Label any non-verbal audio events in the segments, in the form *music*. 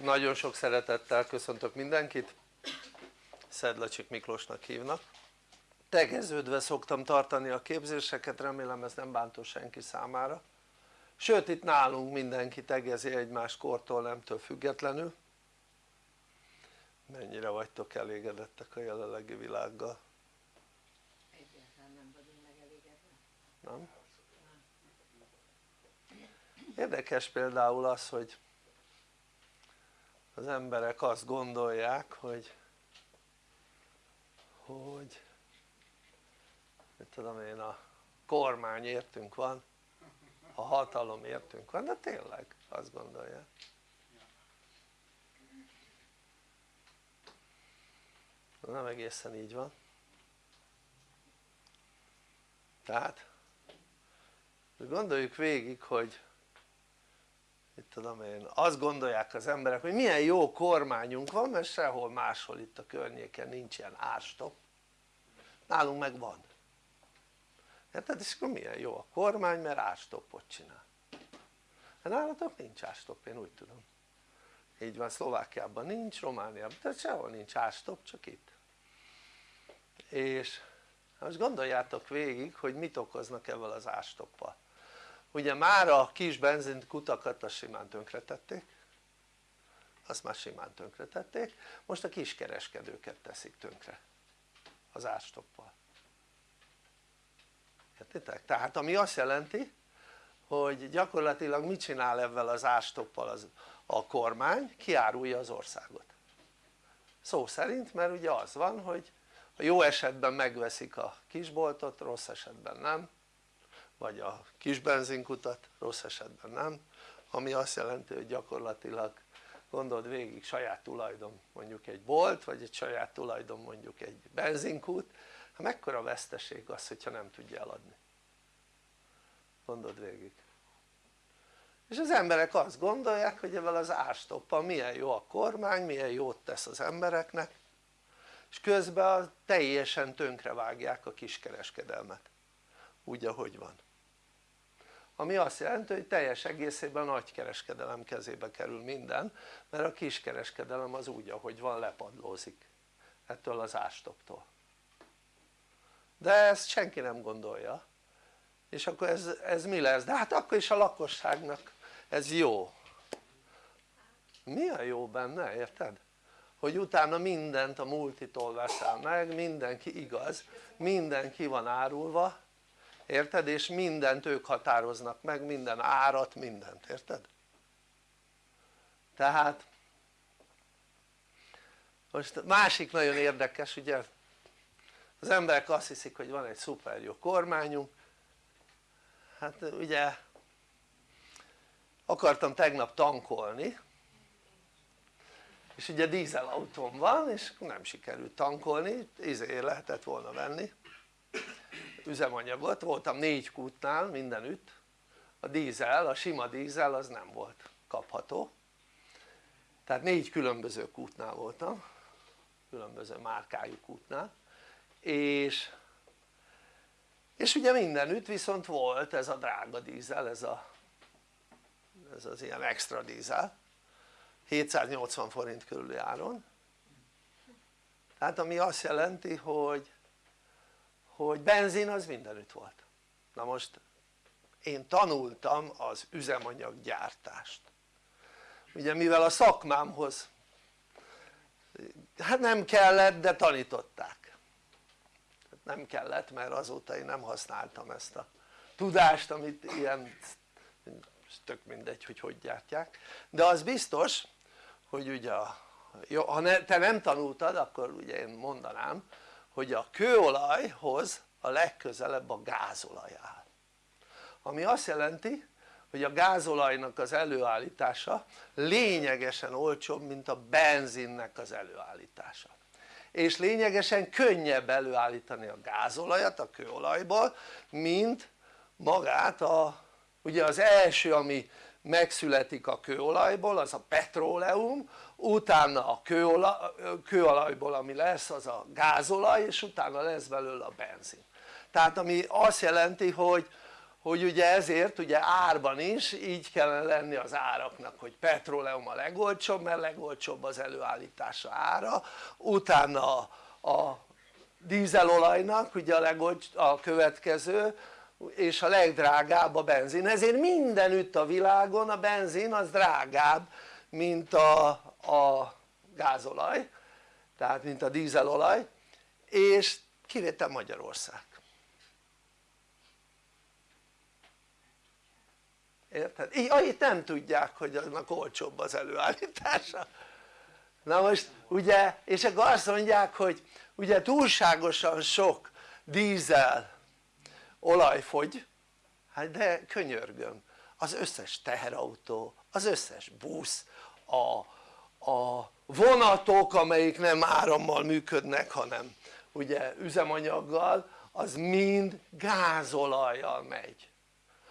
nagyon sok szeretettel köszöntök mindenkit Szedlacsik Miklósnak hívnak tegeződve szoktam tartani a képzéseket remélem ez nem bántó senki számára sőt itt nálunk mindenki tegezi egymás kortól nemtől függetlenül mennyire vagytok elégedettek a jelenlegi világgal? Egyáltalán nem vagyunk megelégedve. nem? érdekes például az hogy az emberek azt gondolják hogy hogy mit tudom én a kormány értünk van a hatalom értünk van de tényleg azt gondolják. Nem egészen így van. Tehát gondoljuk végig hogy mit tudom én, azt gondolják az emberek hogy milyen jó kormányunk van mert sehol máshol itt a környéken nincs ilyen árstop. Nálunk meg van. Érted? és akkor milyen jó a kormány mert árstoppot csinál. Hát nálatok nincs árstop én úgy tudom. Így van Szlovákiában nincs, Romániában, tehát sehol nincs árstop csak itt. És most gondoljátok végig hogy mit okoznak ebben az árstoppal ugye már a kis benzinkutakat azt simán tönkretették. Azt már simán tönkretették. Most a kiskereskedőket teszik tönkre az árstoppal. Értitek? tehát ami azt jelenti hogy gyakorlatilag mit csinál ebben az árstoppal az, a kormány? kiárulja az országot. Szó szerint mert ugye az van hogy a jó esetben megveszik a kisboltot, rossz esetben nem vagy a kis benzinkutat, rossz esetben nem ami azt jelenti hogy gyakorlatilag gondold végig saját tulajdon mondjuk egy bolt vagy egy saját tulajdon mondjuk egy benzinkút. Hát mekkora veszteség az hogyha nem tudja eladni? Gondold végig. És az emberek azt gondolják hogy ezzel az árstoppal milyen jó a kormány, milyen jót tesz az embereknek és közben teljesen tönkrevágják a kiskereskedelmet. Úgy ahogy van ami azt jelenti hogy teljes egészében a nagykereskedelem kezébe kerül minden mert a kiskereskedelem az úgy ahogy van lepadlózik ettől az ástoptól de ezt senki nem gondolja és akkor ez, ez mi lesz? de hát akkor is a lakosságnak ez jó mi a jó benne érted? hogy utána mindent a multitól veszel meg, mindenki igaz, mindenki van árulva érted? és mindent ők határoznak meg, minden árat, mindent, érted? tehát most másik nagyon érdekes ugye az emberek azt hiszik hogy van egy szuper jó kormányunk hát ugye akartam tegnap tankolni és ugye dízelautóm van és nem sikerült tankolni, izé lehetett volna venni üzemanyagot, voltam négy kútnál mindenütt. A dízel, a sima dízel az nem volt kapható. Tehát négy különböző kútnál voltam. Különböző márkájú kútnál. És és ugye mindenütt viszont volt ez a drága dízel, ez, a, ez az ilyen extra dízel. 780 forint körüli áron. Tehát ami azt jelenti hogy hogy benzin az mindenütt volt. Na most én tanultam az üzemanyaggyártást. Ugye mivel a szakmámhoz hát nem kellett de tanították. Nem kellett mert azóta én nem használtam ezt a tudást amit ilyen tök mindegy hogy hogy gyártják. De az biztos hogy ugye jó, ha ne, te nem tanultad akkor ugye én mondanám hogy a kőolajhoz a legközelebb a gázolaj áll. Ami azt jelenti hogy a gázolajnak az előállítása lényegesen olcsóbb mint a benzinnek az előállítása. És lényegesen könnyebb előállítani a gázolajat a kőolajból mint magát a ugye az első ami megszületik a kőolajból az a petróleum utána a kőolaj, kőolajból ami lesz az a gázolaj és utána lesz belőle a benzin. Tehát ami azt jelenti hogy, hogy ugye ezért ugye árban is így kellene lenni az áraknak hogy petróleum a legolcsóbb mert legolcsóbb az előállítása ára. Utána a dízelolajnak ugye a, legolcs, a következő és a legdrágább a benzin. Ezért mindenütt a világon a benzin az drágább mint a, a gázolaj tehát mint a dízelolaj és kivétel Magyarország érted? így itt nem tudják hogy annak olcsóbb az előállítása na most ugye és akkor azt mondják hogy ugye túlságosan sok dízel olaj fogy hát de könyörgöm az összes teherautó, az összes busz, a, a vonatok amelyik nem árammal működnek hanem ugye üzemanyaggal az mind gázolajjal megy.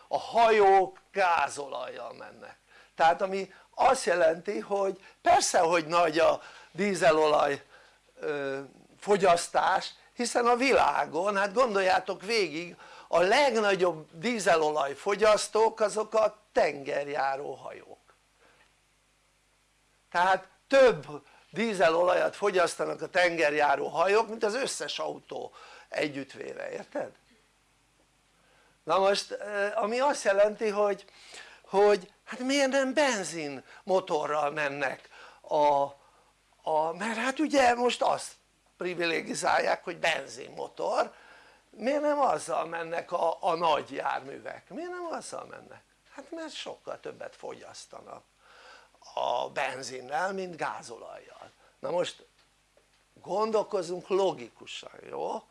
A hajók gázolajjal mennek. Tehát ami azt jelenti hogy persze hogy nagy a dízelolaj fogyasztás hiszen a világon hát gondoljátok végig a legnagyobb dízelolaj fogyasztók azok a tengerjáró hajók tehát több dízelolajat fogyasztanak a tengerjáró hajók mint az összes autó együttvéve, érted? na most ami azt jelenti hogy, hogy hát miért nem benzin motorral mennek a, a mert hát ugye most azt privilegizálják hogy benzinmotor miért nem azzal mennek a, a nagy járművek? miért nem azzal mennek? hát mert sokkal többet fogyasztanak a benzinnel mint gázolajjal na most gondolkozunk logikusan jó?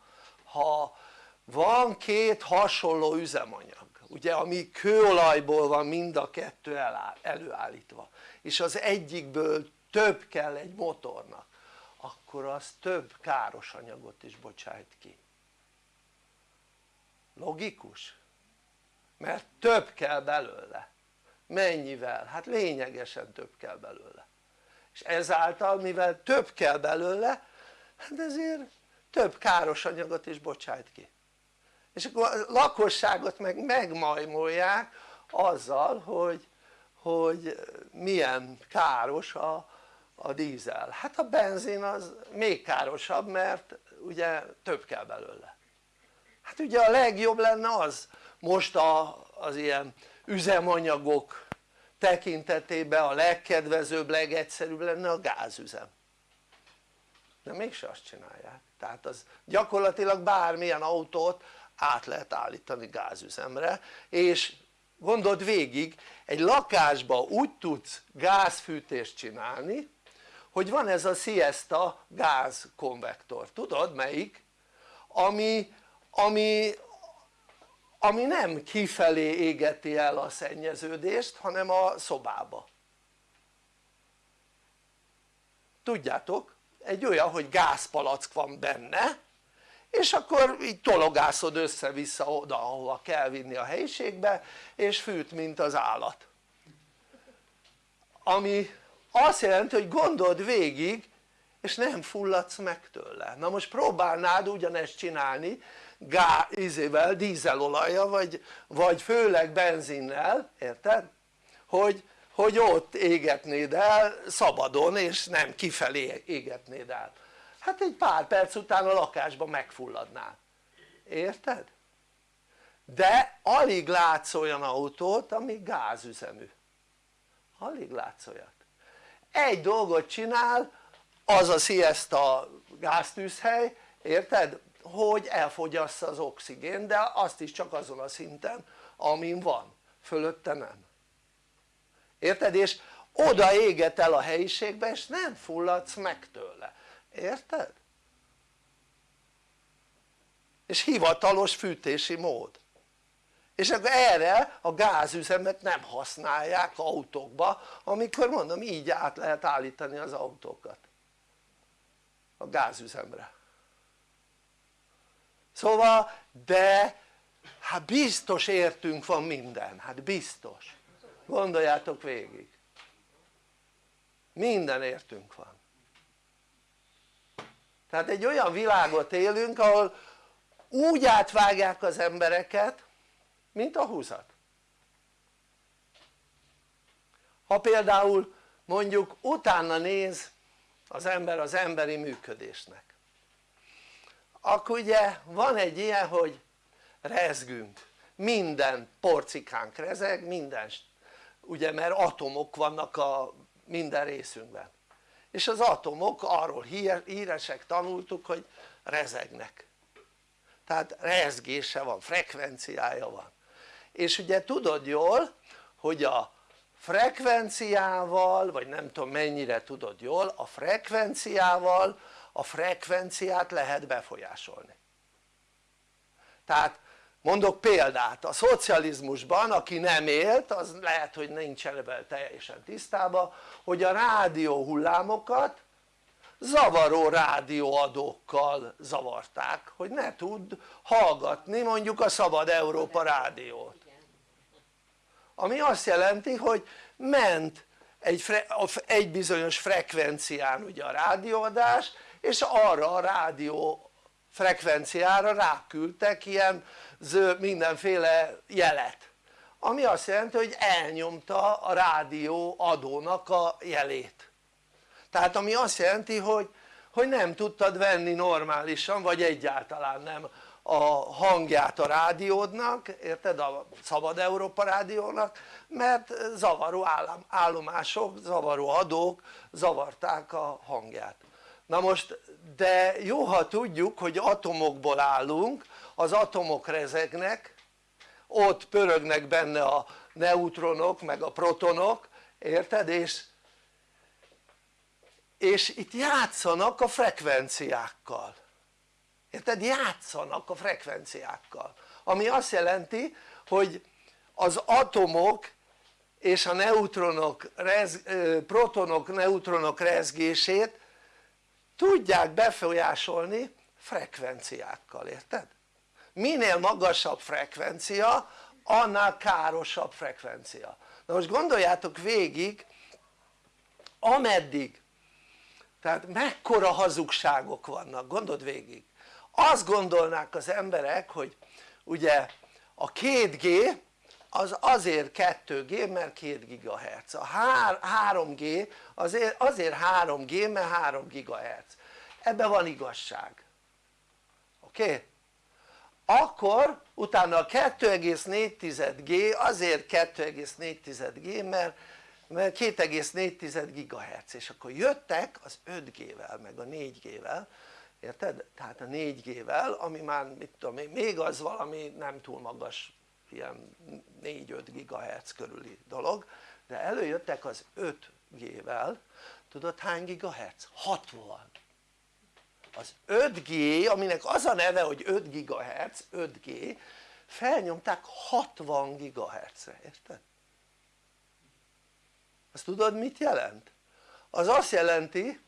ha van két hasonló üzemanyag ugye ami kőolajból van mind a kettő előállítva és az egyikből több kell egy motornak akkor az több káros anyagot is bocsájt ki logikus? mert több kell belőle mennyivel? hát lényegesen több kell belőle. És ezáltal mivel több kell belőle hát ezért több káros anyagot is bocsájt ki. És akkor a lakosságot meg megmajmolják azzal hogy, hogy milyen káros a, a dízel. Hát a benzin az még károsabb mert ugye több kell belőle. Hát ugye a legjobb lenne az. Most a, az ilyen üzemanyagok tekintetében a legkedvezőbb, legegyszerűbb lenne a gázüzem. De mégse azt csinálják. Tehát az gyakorlatilag bármilyen autót át lehet állítani gázüzemre és gondold végig egy lakásba úgy tudsz gázfűtést csinálni hogy van ez a Siesta gázkonvektor, tudod melyik? ami, ami, ami nem kifelé égeti el a szennyeződést hanem a szobába. Tudjátok egy olyan hogy gázpalack van benne és akkor így tologászod össze-vissza oda ahova kell vinni a helyiségbe és fűt mint az állat. Ami azt jelenti hogy gondold végig és nem fulladsz meg tőle. Na most próbálnád ugyanezt csinálni gá, izével, dízelolaja vagy, vagy főleg benzinnel, érted? hogy, hogy ott égetnéd el szabadon és nem kifelé égetnéd el hát egy pár perc után a lakásban megfulladnál, érted? de alig látsz olyan autót ami gázüzemű alig látsz olyat egy dolgot csinál az a Siesta gáztűzhely, érted? Hogy elfogyassza az oxigén de azt is csak azon a szinten amin van, fölötte nem. Érted? és oda éget el a helyiségbe és nem fulladsz meg tőle, érted? és hivatalos fűtési mód. És akkor erre a gázüzemet nem használják autókba amikor mondom így át lehet állítani az autókat. A gázüzemre szóval de hát biztos értünk van minden, hát biztos. Gondoljátok végig. Minden értünk van. Tehát egy olyan világot élünk ahol úgy átvágják az embereket mint a 20-at ha például mondjuk utána néz az ember az emberi működésnek akkor ugye van egy ilyen hogy rezgünk minden porcikánk rezeg, minden ugye mert atomok vannak a minden részünkben. És az atomok arról híresek tanultuk hogy rezegnek. Tehát rezgése van, frekvenciája van. És ugye tudod jól hogy a frekvenciával vagy nem tudom mennyire tudod jól a frekvenciával a frekvenciát lehet befolyásolni. Tehát mondok példát. A szocializmusban aki nem élt az lehet hogy nincsen ebben teljesen tisztában hogy a rádió hullámokat zavaró rádióadókkal zavarták hogy ne tud hallgatni mondjuk a Szabad Európa rádiót. Ami azt jelenti hogy ment egy, egy bizonyos frekvencián ugye a rádióadás és arra a rádió frekvenciára ráküldtek ilyen mindenféle jelet ami azt jelenti hogy elnyomta a rádió adónak a jelét tehát ami azt jelenti hogy, hogy nem tudtad venni normálisan vagy egyáltalán nem a hangját a rádiódnak, érted? a Szabad Európa rádiónak mert zavaró állomások, zavaró adók zavarták a hangját na most de jó ha tudjuk hogy atomokból állunk az atomok rezegnek ott pörögnek benne a neutronok meg a protonok érted? és és itt játszanak a frekvenciákkal érted? játszanak a frekvenciákkal ami azt jelenti hogy az atomok és a neutronok, protonok, neutronok rezgését tudják befolyásolni frekvenciákkal, érted? minél magasabb frekvencia annál károsabb frekvencia na most gondoljátok végig ameddig tehát mekkora hazugságok vannak gondold végig azt gondolnák az emberek hogy ugye a 2G az azért 2G mert 2 GHz a 3G azért, azért 3G mert 3 GHz ebben van igazság oké? Okay? akkor utána a 2,4G azért 2,4G mert, mert 2,4 GHz és akkor jöttek az 5G-vel meg a 4G-vel érted? tehát a 4G-vel ami már mit tudom még az valami nem túl magas ilyen 4-5 GHz körüli dolog de előjöttek az 5G-vel tudod hány GHz? 60 az 5G aminek az a neve hogy 5 GHz 5G felnyomták 60 GHz-re érted? azt tudod mit jelent? az azt jelenti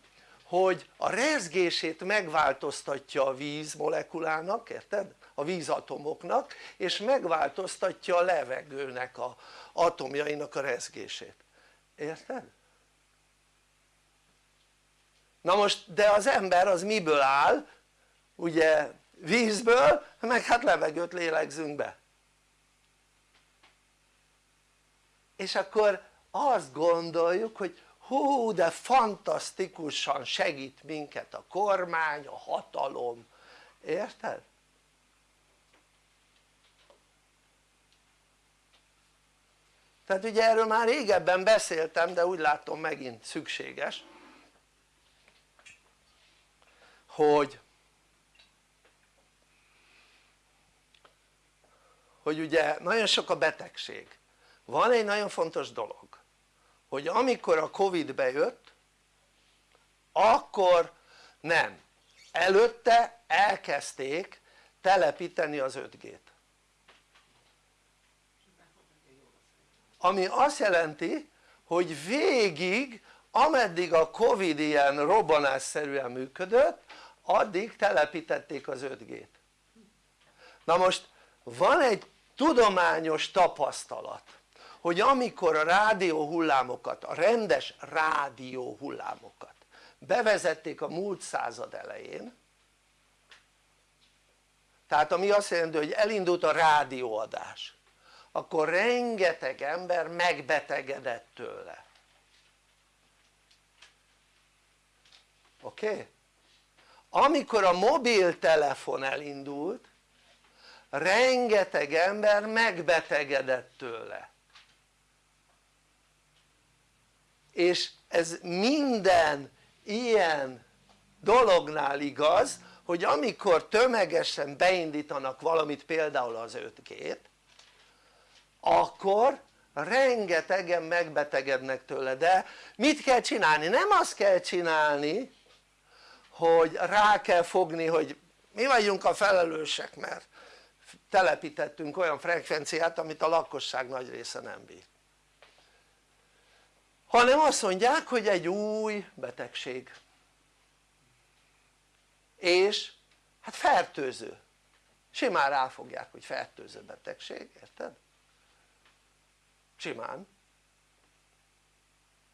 hogy a rezgését megváltoztatja a víz molekulának, érted? A vízatomoknak és megváltoztatja a levegőnek a atomjainak a rezgését, érted? na most de az ember az miből áll? ugye vízből meg hát levegőt lélegzünk be és akkor azt gondoljuk hogy hú de fantasztikusan segít minket a kormány, a hatalom, érted? Tehát ugye erről már régebben beszéltem de úgy látom megint szükséges hogy hogy ugye nagyon sok a betegség. Van egy nagyon fontos dolog hogy amikor a Covid bejött akkor nem, előtte elkezdték telepíteni az 5G-t ami azt jelenti hogy végig ameddig a Covid ilyen robbanásszerűen működött addig telepítették az 5G-t na most van egy tudományos tapasztalat hogy amikor a rádió hullámokat, a rendes rádió hullámokat bevezették a múlt század elején tehát ami azt jelenti hogy elindult a rádióadás akkor rengeteg ember megbetegedett tőle oké? Okay? amikor a mobiltelefon elindult rengeteg ember megbetegedett tőle és ez minden ilyen dolognál igaz hogy amikor tömegesen beindítanak valamit például az 5G-t akkor rengetegen megbetegednek tőle de mit kell csinálni? nem azt kell csinálni hogy rá kell fogni hogy mi vagyunk a felelősek mert telepítettünk olyan frekvenciát amit a lakosság nagy része nem bír hanem azt mondják hogy egy új betegség és hát fertőző simán ráfogják hogy fertőző betegség, érted? Simán.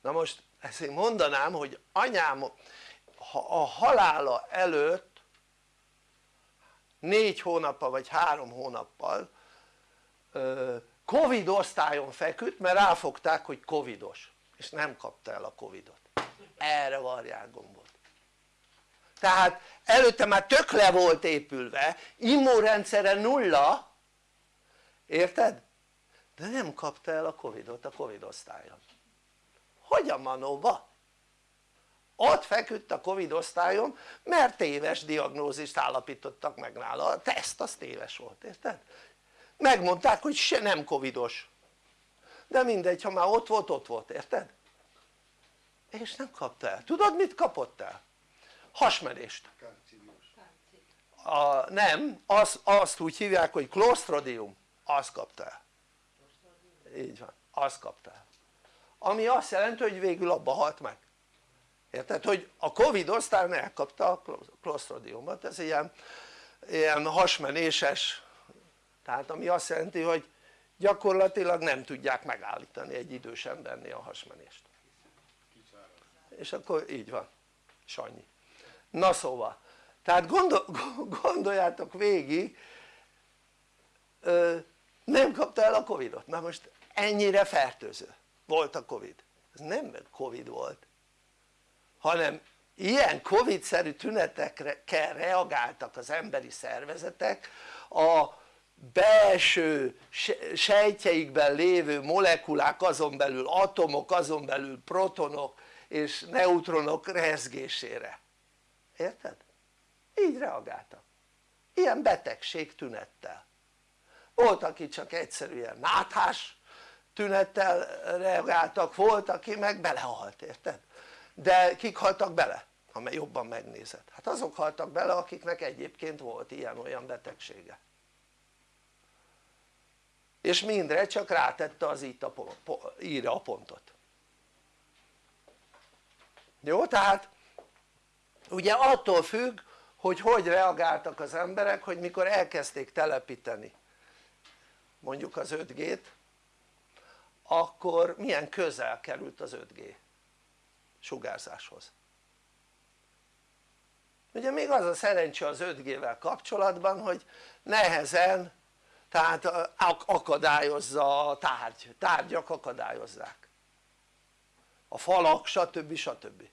Na most ezt én mondanám hogy anyám a halála előtt négy hónappal vagy három hónappal covid osztályon feküdt mert ráfogták hogy covidos és nem kapta el a covidot. Erre varják gombot tehát előtte már tök le volt épülve immunrendszere nulla érted? De nem kapta el a covidot a covid osztályon hogy a manóba? ott feküdt a covid osztályon mert téves diagnózist állapítottak meg nála, a teszt az téves volt, érted? megmondták hogy se nem covidos de mindegy ha már ott volt ott volt érted? és nem kapta el, tudod mit kapott el? hasmenést a, nem, az, azt úgy hívják hogy klostridium, azt kapta el így van, azt kapta. El ami azt jelenti hogy végül abba halt meg. Érted? hogy a covid osztályon elkapta a klostridiumot, ez ilyen, ilyen hasmenéses. Tehát ami azt jelenti hogy gyakorlatilag nem tudják megállítani egy idős embernél a hasmenést. És akkor így van, Sanyi na szóval, tehát gondol, *laughs* gondoljátok végig nem kapta el a Covidot, na most ennyire fertőző. Volt a Covid, ez nem Covid volt hanem ilyen Covid-szerű tünetekre reagáltak az emberi szervezetek a belső sejtjeikben lévő molekulák azon belül atomok azon belül protonok és neutronok rezgésére. Érted? így reagáltak. Ilyen betegség tünettel. Volt aki csak egyszerűen náthás tünettel reagáltak, volt aki meg belehalt, érted? de kik haltak bele? ha jobban megnézed, hát azok haltak bele akiknek egyébként volt ilyen-olyan betegsége és mindre csak rátette az itt a, íra a pontot jó? tehát ugye attól függ hogy hogy reagáltak az emberek hogy mikor elkezdték telepíteni mondjuk az 5G-t akkor milyen közel került az 5G sugárzáshoz ugye még az a szerencse az 5G-vel kapcsolatban hogy nehezen tehát akadályozza a tárgy, tárgyak akadályozzák a falak stb. stb.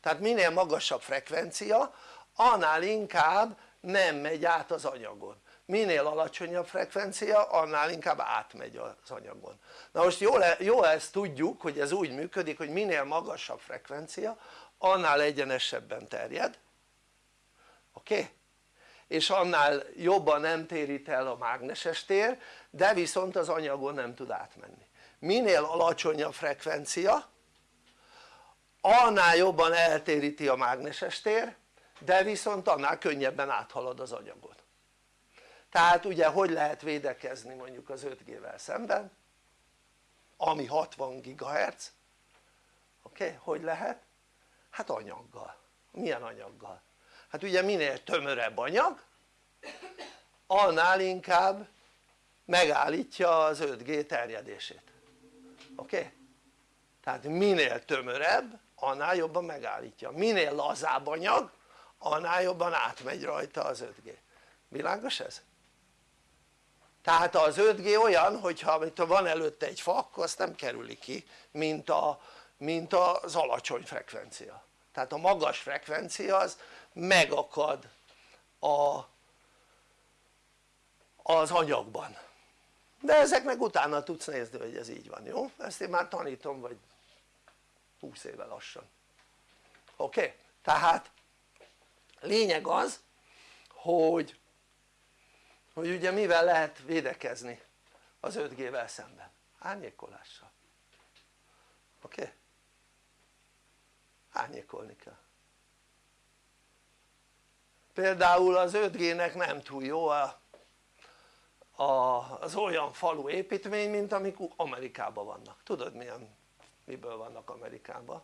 tehát minél magasabb frekvencia annál inkább nem megy át az anyagon minél alacsonyabb frekvencia annál inkább átmegy az anyagon na most jó, jó ezt tudjuk hogy ez úgy működik hogy minél magasabb frekvencia annál egyenesebben terjed oké? Okay? és annál jobban nem térít el a mágneses tér de viszont az anyagon nem tud átmenni minél alacsonyabb frekvencia annál jobban eltéríti a mágneses tér de viszont annál könnyebben áthalad az anyagon tehát ugye hogy lehet védekezni mondjuk az 5G-vel szemben ami 60 GHz oké? Hogy lehet? hát anyaggal, milyen anyaggal? hát ugye minél tömörebb anyag annál inkább megállítja az 5G terjedését oké? Okay? tehát minél tömörebb annál jobban megállítja, minél lazább anyag annál jobban átmegy rajta az 5G világos ez? Tehát az 5G olyan hogyha van előtte egy fa akkor azt nem kerüli ki mint, a, mint az alacsony frekvencia tehát a magas frekvencia az megakad a, az anyagban de ezeknek utána tudsz nézni hogy ez így van jó? ezt én már tanítom vagy 20 éve lassan oké? Okay? tehát lényeg az hogy hogy ugye mivel lehet védekezni az 5G-vel szemben? árnyékolással oké? Okay? árnyékolni kell például az 5G-nek nem túl jó a, a, az olyan falu építmény mint amik Amerikában vannak, tudod milyen, miből vannak Amerikában?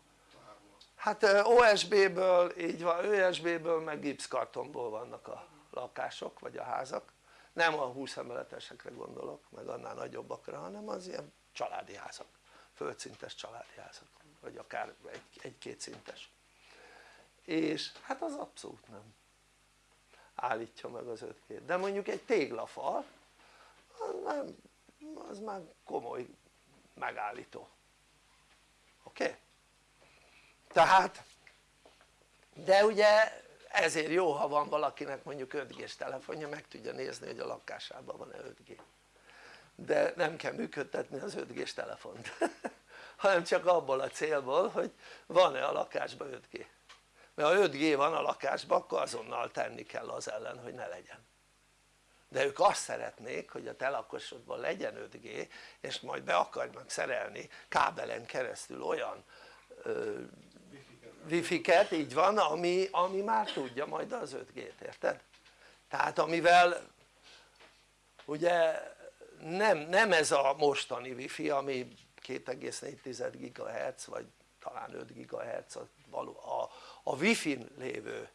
hát OSB-ből, így van, OSB-ből meg gipszkartonból vannak a lakások vagy a házak nem a 20 emeletesekre gondolok meg annál nagyobbakra hanem az ilyen családi házak földszintes családi házak vagy akár egy-két egy szintes és hát az abszolút nem állítja meg az 5G de mondjuk egy téglafal az, nem, az már komoly megállító oké? Okay? tehát de ugye ezért jó ha van valakinek mondjuk 5G-s telefonja meg tudja nézni hogy a lakásában van-e 5G de nem kell működtetni az 5G-s telefont *laughs* hanem csak abból a célból hogy van-e a lakásban 5G mert ha 5G van a lakásban akkor azonnal tenni kell az ellen hogy ne legyen. De ők azt szeretnék hogy a te legyen 5G és majd be akarnak szerelni kábelen keresztül olyan ö, wifi-ket, így van, ami, ami már tudja majd az 5G-t, érted? tehát amivel ugye nem, nem ez a mostani wifi ami 2,4 GHz vagy talán 5 GHz a, a, a wifi-n lévő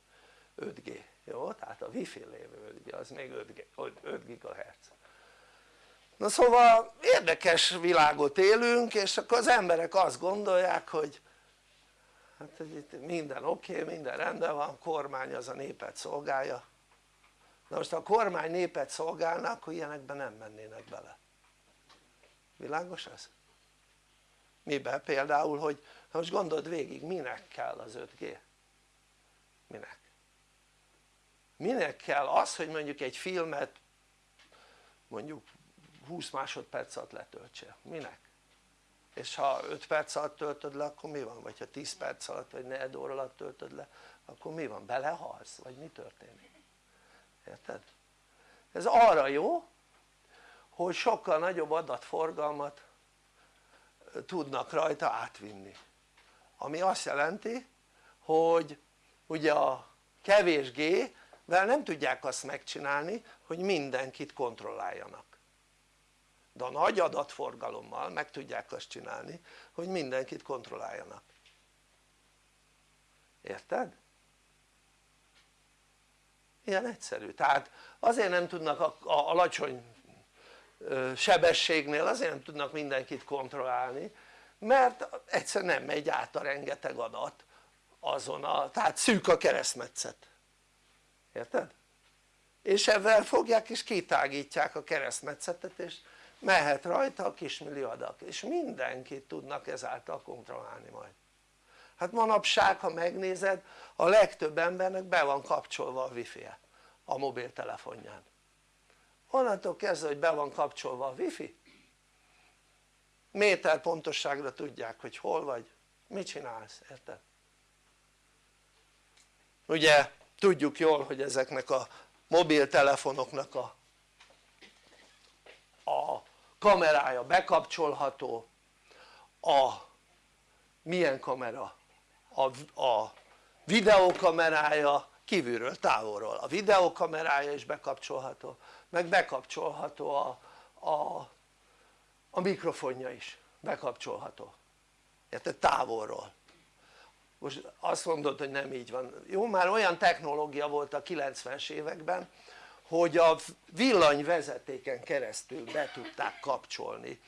5G, jó? tehát a wifi-n lévő 5G az még 5, 5 GHz na szóval érdekes világot élünk és akkor az emberek azt gondolják hogy hát itt minden oké, okay, minden rendben van, kormány az a népet szolgálja na most ha a kormány népet szolgálna akkor ilyenekben nem mennének bele világos ez? miben? például hogy most gondold végig minek kell az 5G? minek? minek kell az hogy mondjuk egy filmet mondjuk 20 másodperc alatt letöltse, minek? És ha 5 perc alatt töltöd le akkor mi van? vagy ha 10 perc alatt vagy 4 óra alatt töltöd le akkor mi van? belehalsz? vagy mi történik? érted? ez arra jó hogy sokkal nagyobb adatforgalmat tudnak rajta átvinni ami azt jelenti hogy ugye a kevés G-vel nem tudják azt megcsinálni hogy mindenkit kontrolláljanak de a nagy adatforgalommal meg tudják azt csinálni hogy mindenkit kontrolláljanak érted? ilyen egyszerű, tehát azért nem tudnak a, a alacsony sebességnél azért nem tudnak mindenkit kontrollálni mert egyszer nem megy át a rengeteg adat azon a, tehát szűk a keresztmetszet érted? és ebben fogják és kitágítják a keresztmetszetet és mehet rajta a kismilli adag és mindenkit tudnak ezáltal kontrollálni majd hát manapság ha megnézed a legtöbb embernek be van kapcsolva a wifi-je a mobiltelefonján onnantól kezdve hogy be van kapcsolva a wifi méter pontosságra tudják hogy hol vagy, mit csinálsz, érted? ugye tudjuk jól hogy ezeknek a mobiltelefonoknak a, a kamerája bekapcsolható a milyen kamera? a, a videókamerája kívülről, távolról, a videókamerája is bekapcsolható meg bekapcsolható a, a, a mikrofonja is bekapcsolható érted? távolról most azt mondod hogy nem így van, jó már olyan technológia volt a 90-es években hogy a villanyvezetéken keresztül be tudták kapcsolni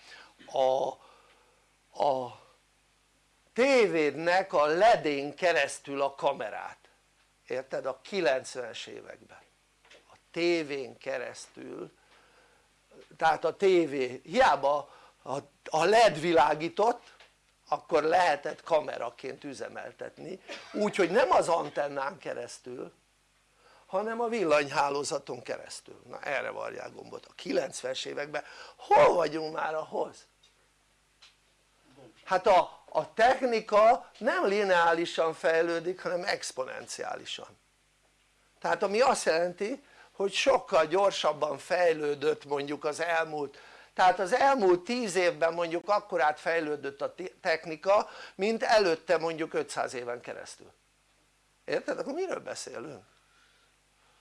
a, a tévédnek a ledén keresztül a kamerát. Érted? a 90-es években. A tévén keresztül tehát a tévé hiába a LED világított akkor lehetett kameraként üzemeltetni. Úgyhogy nem az antennán keresztül hanem a villanyhálózaton keresztül, na erre varják gombot, a 90-es években hol vagyunk már ahhoz? hát a, a technika nem lineálisan fejlődik hanem exponenciálisan tehát ami azt jelenti hogy sokkal gyorsabban fejlődött mondjuk az elmúlt tehát az elmúlt 10 évben mondjuk akkorát fejlődött a technika mint előtte mondjuk 500 éven keresztül érted? akkor miről beszélünk?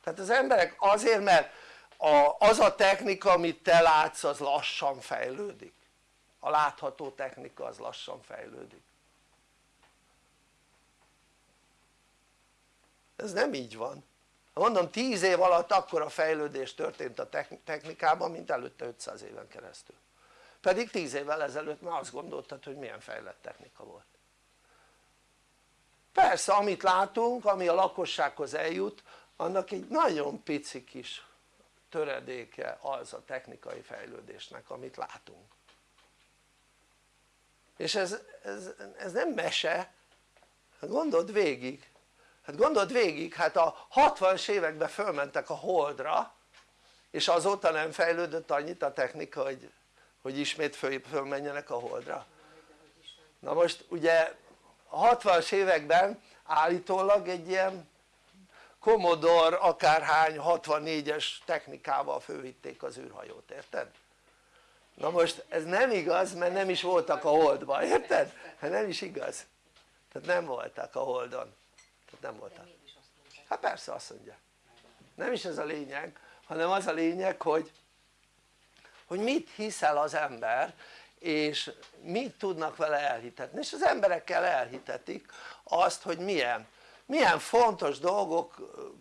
Tehát az emberek azért mert a, az a technika amit te látsz az lassan fejlődik. A látható technika az lassan fejlődik. Ez nem így van. Mondom 10 év alatt akkora fejlődés történt a technikában mint előtte 500 éven keresztül. Pedig 10 évvel ezelőtt már azt gondoltad hogy milyen fejlett technika volt. Persze amit látunk ami a lakossághoz eljut annak egy nagyon pici kis töredéke az a technikai fejlődésnek amit látunk. És ez, ez, ez nem mese. Hát gondold végig. Hát gondold végig hát a 60-as években fölmentek a holdra és azóta nem fejlődött annyit a technika hogy, hogy ismét föl, fölmenjenek a holdra. Na most ugye a 60-as években állítólag egy ilyen Commodore akárhány 64-es technikával fölvitték az űrhajót, érted? na most ez nem igaz mert nem is voltak a holdban, érted? hát nem is igaz. Tehát nem voltak a holdon. Tehát nem voltak. Hát persze azt mondja. Nem is ez a lényeg hanem az a lényeg hogy hogy mit hiszel az ember és mit tudnak vele elhitetni. És az emberekkel elhitetik azt hogy milyen milyen fontos dolgok,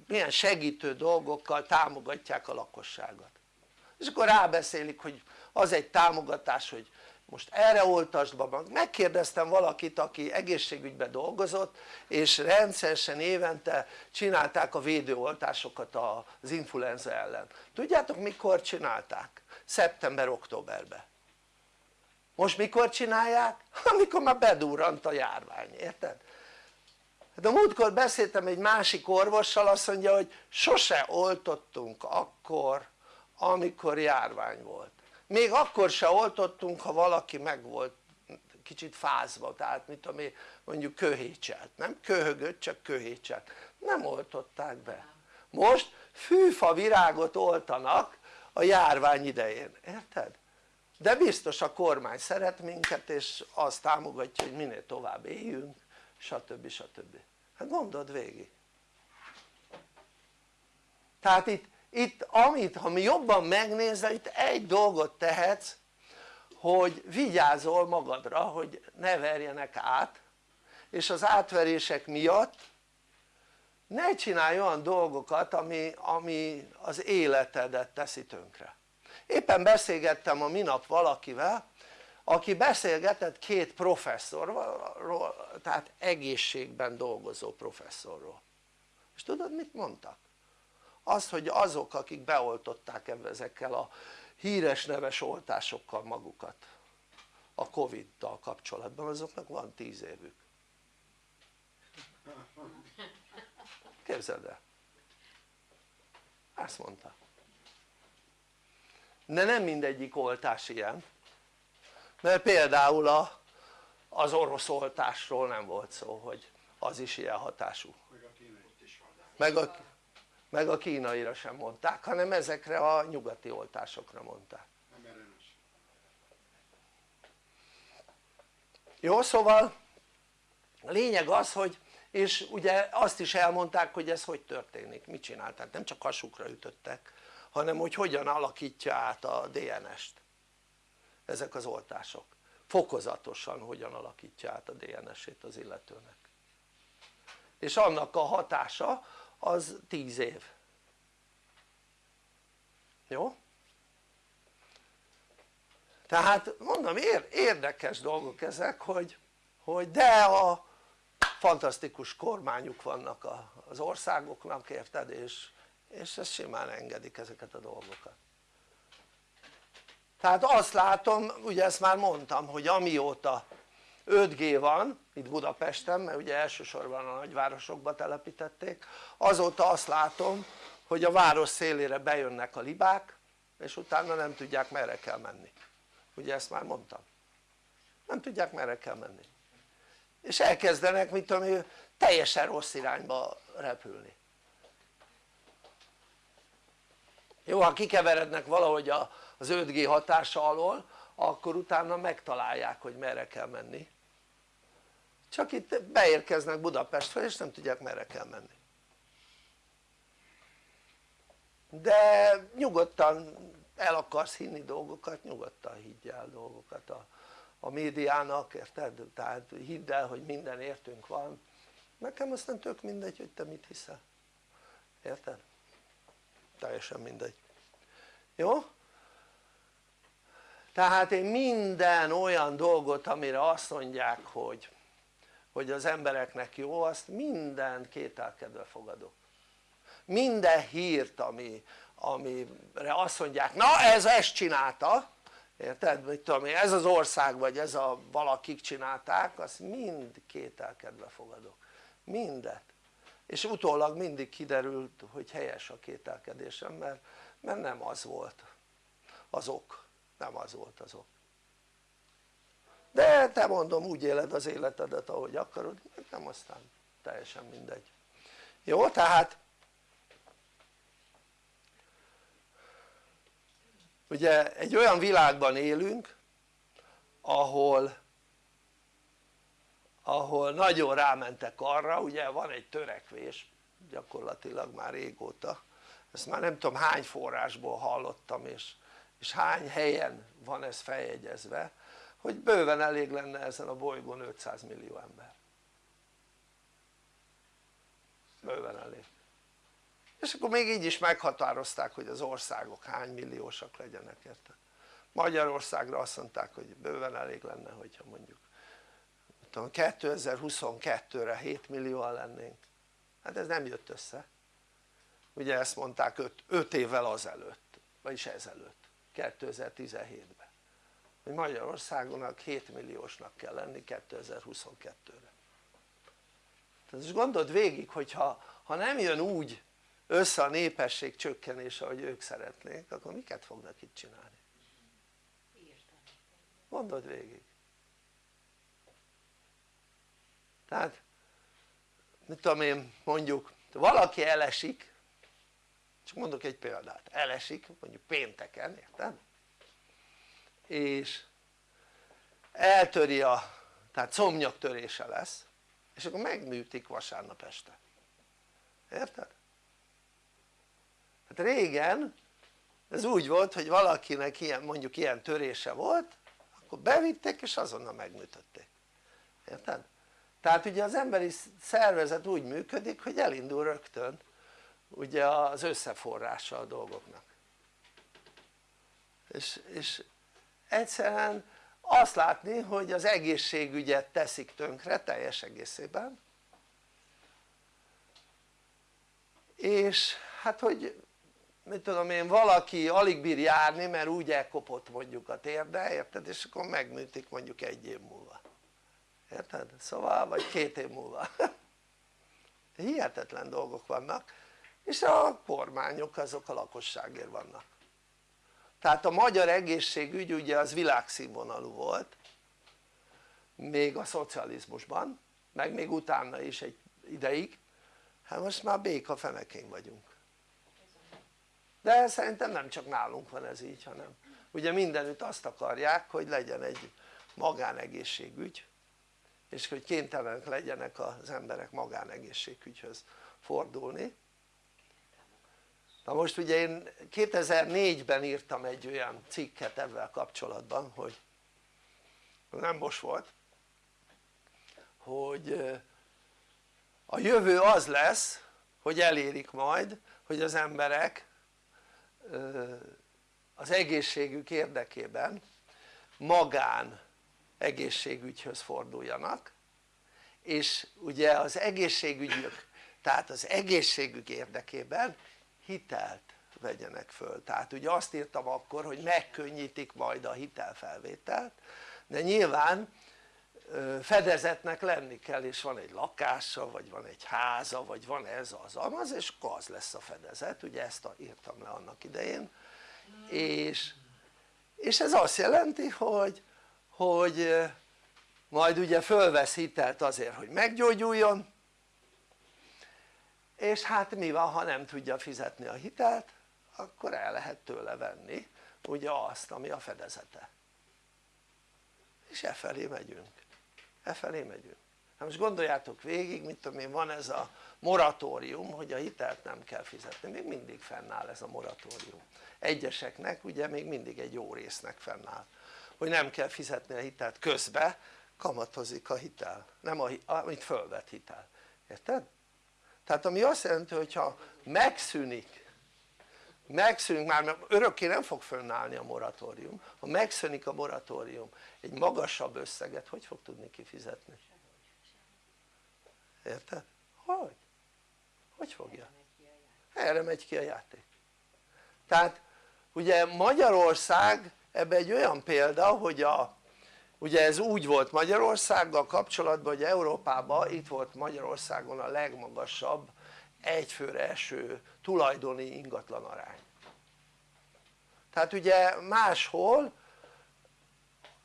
milyen segítő dolgokkal támogatják a lakosságot és akkor rábeszélik hogy az egy támogatás hogy most erre oltasd be megkérdeztem valakit aki egészségügyben dolgozott és rendszeresen évente csinálták a védőoltásokat az influenza ellen tudjátok mikor csinálták? szeptember-októberben most mikor csinálják? *laughs* amikor már bedurrant a járvány, érted? Hát a múltkor beszéltem egy másik orvossal azt mondja hogy sose oltottunk akkor amikor járvány volt. Még akkor se oltottunk ha valaki meg volt kicsit fázva tehát mit tudom én mondjuk köhécselt, nem? Köhögött csak köhécselt, nem oltották be. Most fűfa virágot oltanak a járvány idején, érted? de biztos a kormány szeret minket és azt támogatja hogy minél tovább éljünk stb. stb. hát gondold végig tehát itt itt amit ha mi jobban megnézel itt egy dolgot tehetsz hogy vigyázol magadra hogy ne verjenek át és az átverések miatt ne csinálj olyan dolgokat ami, ami az életedet teszi tönkre éppen beszélgettem a minap valakivel aki beszélgetett két professzorról tehát egészségben dolgozó professzorról. És tudod mit mondtak? az hogy azok akik beoltották ezekkel a híres neves oltásokkal magukat a Covid-dal kapcsolatban azoknak van 10 évük. Képzeld el. Ezt mondta. De nem mindegyik oltás ilyen mert például a, az orosz oltásról nem volt szó hogy az is ilyen hatású. Meg a, meg a kínaira sem mondták hanem ezekre a nyugati oltásokra mondták. Jó szóval a lényeg az hogy és ugye azt is elmondták hogy ez hogy történik, mit csinálták, nem csak hasukra ütöttek hanem hogy hogyan alakítja át a DNS-t ezek az oltások. Fokozatosan hogyan alakítja át a DNS-ét az illetőnek. És annak a hatása az 10 év. Jó? tehát mondom érdekes dolgok ezek hogy, hogy de a fantasztikus kormányuk vannak az országoknak érted? És, és ezt simán engedik ezeket a dolgokat tehát azt látom, ugye ezt már mondtam hogy amióta 5G van itt Budapesten mert ugye elsősorban a nagyvárosokba telepítették azóta azt látom hogy a város szélére bejönnek a libák és utána nem tudják merre kell menni. Ugye ezt már mondtam. Nem tudják merre kell menni. És elkezdenek tudom én teljesen rossz irányba repülni. Jó ha kikeverednek valahogy az 5G hatása alól akkor utána megtalálják hogy merre kell menni csak itt beérkeznek Budapestre és nem tudják merre kell menni de nyugodtan el akarsz hinni dolgokat nyugodtan higgy dolgokat a, a médiának érted? tehát hidd el hogy minden értünk van nekem aztán tök mindegy hogy te mit hiszel érted? teljesen mindegy jó? Tehát én minden olyan dolgot amire azt mondják hogy hogy az embereknek jó azt minden kételkedve fogadok. Minden hírt ami, amire azt mondják na ez ezt csinálta érted? mit tudom én ez az ország vagy ez a valakik csinálták azt mind kételkedve fogadok. Mindet. És utólag mindig kiderült hogy helyes a kételkedésem mert, mert nem az volt az ok nem az volt az ok de te mondom úgy éled az életedet ahogy akarod nem aztán teljesen mindegy. Jó tehát ugye egy olyan világban élünk ahol ahol nagyon rámentek arra, ugye van egy törekvés gyakorlatilag már régóta. Ezt már nem tudom hány forrásból hallottam és, és hány helyen van ez feljegyezve hogy bőven elég lenne ezen a bolygón 500 millió ember? Bőven elég. És akkor még így is meghatározták hogy az országok hány milliósak legyenek érted? Magyarországra azt mondták hogy bőven elég lenne hogyha mondjuk 2022-re 7 millióan lennénk. Hát ez nem jött össze. Ugye ezt mondták 5 évvel azelőtt vagyis ezelőtt 2017-ben hogy Magyarországonak 7 milliósnak kell lenni 2022-re tehát most gondold végig hogyha ha nem jön úgy össze a népesség csökkenése ahogy ők szeretnék akkor miket fognak itt csinálni? gondold végig. Tehát mit tudom én mondjuk valaki elesik csak mondok egy példát, elesik mondjuk pénteken, érted? és eltöri a, tehát szomnyaktörése lesz és akkor megműtik vasárnap este érted? hát régen ez úgy volt hogy valakinek ilyen, mondjuk ilyen törése volt akkor bevitték és azonnal megműtötték érted? tehát ugye az emberi szervezet úgy működik hogy elindul rögtön ugye az összeforrása a dolgoknak. És, és egyszerűen azt látni hogy az egészségügyet teszik tönkre teljes egészében és hát hogy mit tudom én valaki alig bír járni mert úgy elkopott mondjuk a térde érted? És akkor megműtik mondjuk egy év múlva. Érted? szóval vagy két év múlva. *laughs* Hihetetlen dolgok vannak és a kormányok azok a lakosságért vannak. Tehát a magyar egészségügy ugye az világszínvonalú volt még a szocializmusban meg még utána is egy ideig. Hát most már béka fenekén vagyunk. De szerintem nem csak nálunk van ez így hanem ugye mindenütt azt akarják hogy legyen egy magánegészségügy és hogy kénytelenek legyenek az emberek magánegészségügyhöz fordulni na most ugye én 2004-ben írtam egy olyan cikket ebben kapcsolatban hogy nem most volt hogy a jövő az lesz hogy elérik majd hogy az emberek az egészségük érdekében magán egészségügyhöz forduljanak és ugye az egészségügyük tehát az egészségük érdekében hitelt vegyenek föl. Tehát ugye azt írtam akkor hogy megkönnyítik majd a hitelfelvételt de nyilván fedezetnek lenni kell és van egy lakása vagy van egy háza vagy van ez az amaz és akkor az lesz a fedezet. Ugye ezt írtam le annak idején. És, és ez azt jelenti hogy, hogy majd ugye fölvesz hitelt azért hogy meggyógyuljon és hát mi van ha nem tudja fizetni a hitelt akkor el lehet tőle venni ugye azt ami a fedezete. És e felé megyünk. E felé megyünk. Hát most gondoljátok végig mit tudom én van ez a moratórium hogy a hitelt nem kell fizetni. Még mindig fennáll ez a moratórium. Egyeseknek ugye még mindig egy jó résznek fennáll hogy nem kell fizetni a hitelt közbe kamatozik a hitel. Nem a, amit fölvett hitel. Érted? Tehát ami azt jelenti hogyha megszűnik megszűnik már örökké nem fog fönnállni a moratórium ha megszűnik a moratórium egy magasabb összeget hogy fog tudni kifizetni? érted? hogy? hogy fogja? erre megy ki a játék tehát ugye Magyarország ebbe egy olyan példa hogy a ugye ez úgy volt Magyarországgal kapcsolatban hogy Európában itt volt Magyarországon a legmagasabb egyfőre eső tulajdoni ingatlan arány. Tehát ugye máshol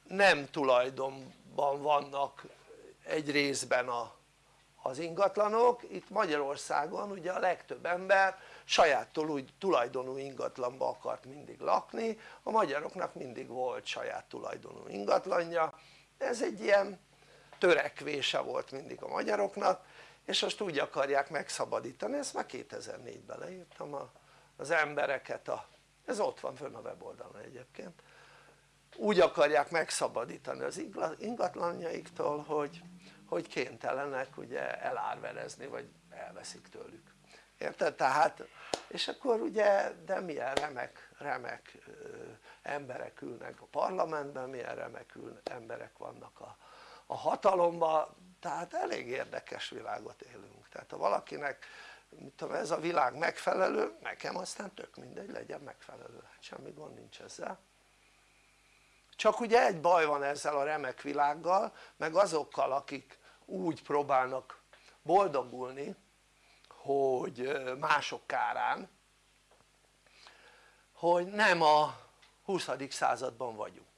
nem tulajdonban vannak egy részben a, az ingatlanok, itt Magyarországon ugye a legtöbb ember saját tulajdonú ingatlanba akart mindig lakni, a magyaroknak mindig volt saját tulajdonú ingatlanja, ez egy ilyen törekvése volt mindig a magyaroknak, és most úgy akarják megszabadítani, ezt már 2004-ben leírtam az embereket, a, ez ott van fönn a weboldalon egyébként, úgy akarják megszabadítani az ingatlanjaiktól, hogy, hogy kénytelenek ugye elárverezni, vagy elveszik tőlük érted? tehát és akkor ugye de milyen remek, remek emberek ülnek a parlamentben, milyen remek emberek vannak a, a hatalomban, tehát elég érdekes világot élünk, tehát ha valakinek mit tudom, ez a világ megfelelő, nekem aztán tök mindegy legyen megfelelő, hát semmi gond nincs ezzel. Csak ugye egy baj van ezzel a remek világgal meg azokkal akik úgy próbálnak boldogulni hogy mások kárán hogy nem a 20. században vagyunk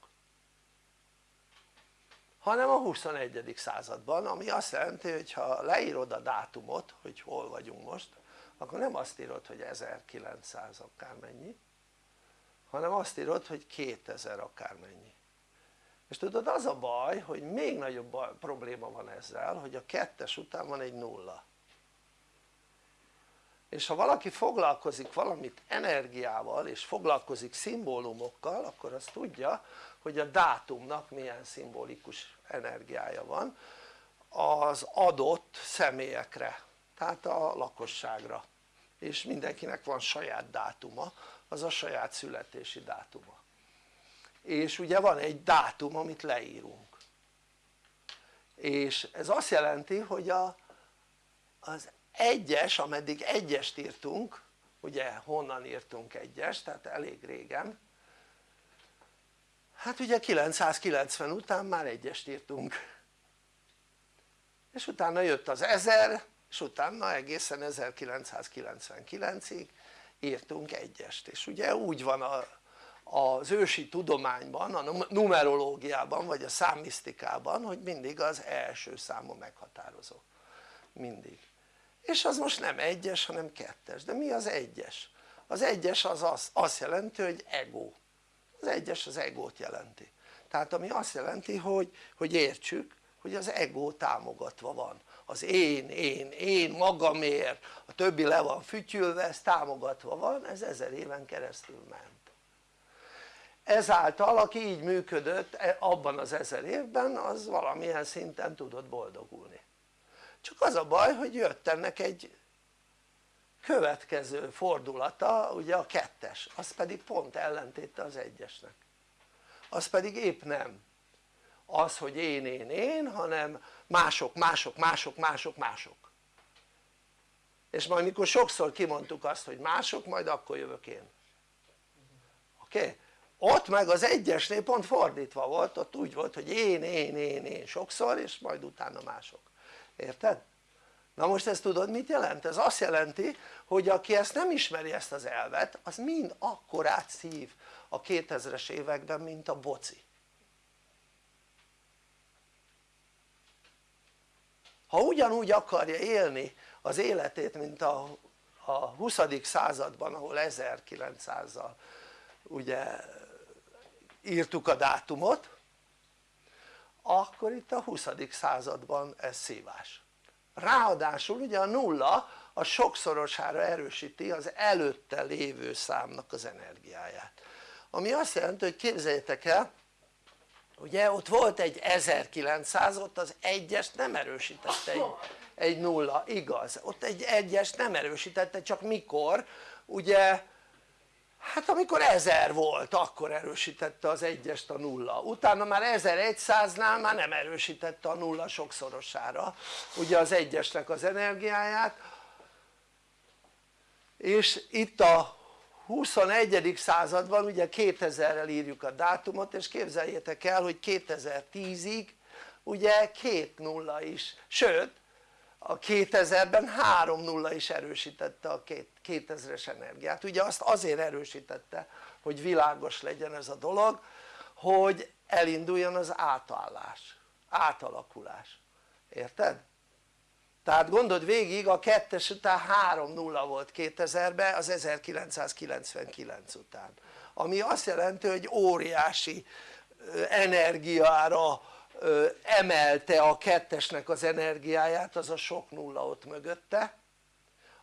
hanem a 21. században ami azt jelenti hogy ha leírod a dátumot hogy hol vagyunk most akkor nem azt írod hogy 1900 akármennyi hanem azt írod hogy 2000 akármennyi és tudod az a baj hogy még nagyobb probléma van ezzel hogy a kettes után van egy nulla és ha valaki foglalkozik valamit energiával és foglalkozik szimbólumokkal akkor azt tudja hogy a dátumnak milyen szimbolikus energiája van az adott személyekre tehát a lakosságra. És mindenkinek van saját dátuma az a saját születési dátuma. És ugye van egy dátum amit leírunk. És ez azt jelenti hogy a, az egyes ameddig egyest írtunk ugye honnan írtunk egyest tehát elég régen hát ugye 990 után már egyest írtunk. És utána jött az 1000 és utána egészen 1999-ig írtunk egyest. És ugye úgy van a, az ősi tudományban, a numerológiában vagy a számisztikában hogy mindig az első számú meghatározó. Mindig és az most nem egyes hanem kettes, de mi az egyes? az egyes az, az azt jelenti hogy ego. Az egyes az egót jelenti. Tehát ami azt jelenti hogy, hogy értsük hogy az ego támogatva van. Az én, én, én magamért a többi le van fütyülve ez támogatva van ez ezer éven keresztül ment. Ezáltal aki így működött e, abban az ezer évben az valamilyen szinten tudott boldogulni csak az a baj hogy jött ennek egy következő fordulata ugye a kettes az pedig pont ellentéte az egyesnek az pedig épp nem az hogy én, én, én hanem mások, mások, mások, mások, mások és majd mikor sokszor kimondtuk azt hogy mások majd akkor jövök én oké? Okay? ott meg az egyesnél pont fordítva volt, ott úgy volt hogy én, én, én, én sokszor és majd utána mások, érted? na most ezt tudod mit jelent? ez azt jelenti hogy aki ezt nem ismeri ezt az elvet az mind akkorát szív a 2000-es években mint a boci ha ugyanúgy akarja élni az életét mint a, a 20. században ahol 1900-zal ugye írtuk a dátumot akkor itt a 20. században ez szívás. Ráadásul ugye a nulla a sokszorosára erősíti az előtte lévő számnak az energiáját. Ami azt jelenti hogy képzeljétek el ugye ott volt egy 1900 ott az egyes nem erősítette egy, egy nulla, igaz, ott egy egyes nem erősítette csak mikor? Ugye hát amikor 1000 volt akkor erősítette az egyest a nulla. Utána már 1100-nál már nem erősítette a nulla sokszorosára. Ugye az egyesnek az energiáját. És itt a 21. században ugye 2000-rel írjuk a dátumot és képzeljétek el hogy 2010-ig ugye két nulla is, sőt a 2000-ben három nulla is erősítette a 2000-es energiát. Ugye azt azért erősítette hogy világos legyen ez a dolog hogy elinduljon az átállás, átalakulás, érted? tehát gondold végig a kettes után 3 nulla volt 2000-ben az 1999 után. Ami azt jelenti hogy óriási energiára emelte a kettesnek az energiáját az a sok nulla ott mögötte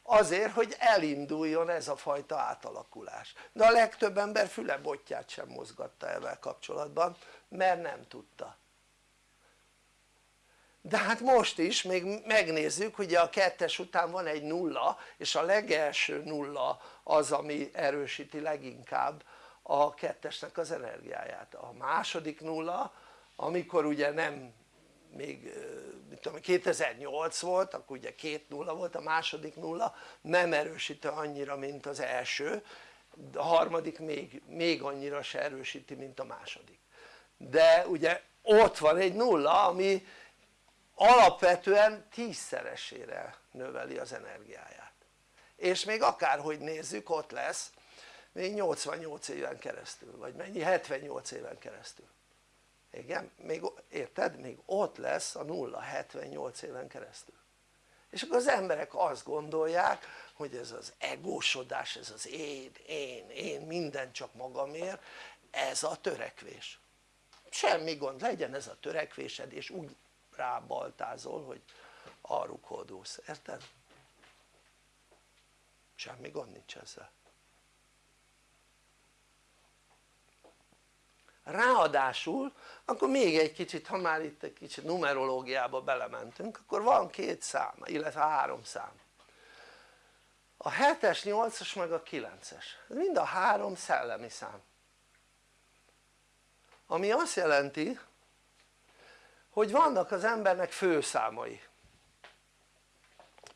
azért hogy elinduljon ez a fajta átalakulás. De a legtöbb ember füle botját sem mozgatta ezzel kapcsolatban mert nem tudta. De hát most is még megnézzük ugye a kettes után van egy nulla és a legelső nulla az ami erősíti leginkább a kettesnek az energiáját. A második nulla amikor ugye nem még mit tudom 2008 volt akkor ugye két nulla volt a második nulla nem erősíti annyira mint az első a harmadik még, még annyira se erősíti mint a második. De ugye ott van egy nulla ami alapvetően tízszeresére növeli az energiáját. És még akárhogy nézzük ott lesz még 88 éven keresztül vagy mennyi 78 éven keresztül igen, még érted? még ott lesz a nulla 78 éven keresztül és akkor az emberek azt gondolják hogy ez az egósodás, ez az én, én, én, minden csak magamért ez a törekvés semmi gond, legyen ez a törekvésed és úgy rábaltázol hogy arrukhódulsz, érted? semmi gond nincs ezzel ráadásul akkor még egy kicsit ha már itt egy kicsit numerológiába belementünk akkor van két szám illetve három szám. A 7-es, 8-as meg a 9-es ez mind a három szellemi szám. Ami azt jelenti hogy vannak az embernek főszámai.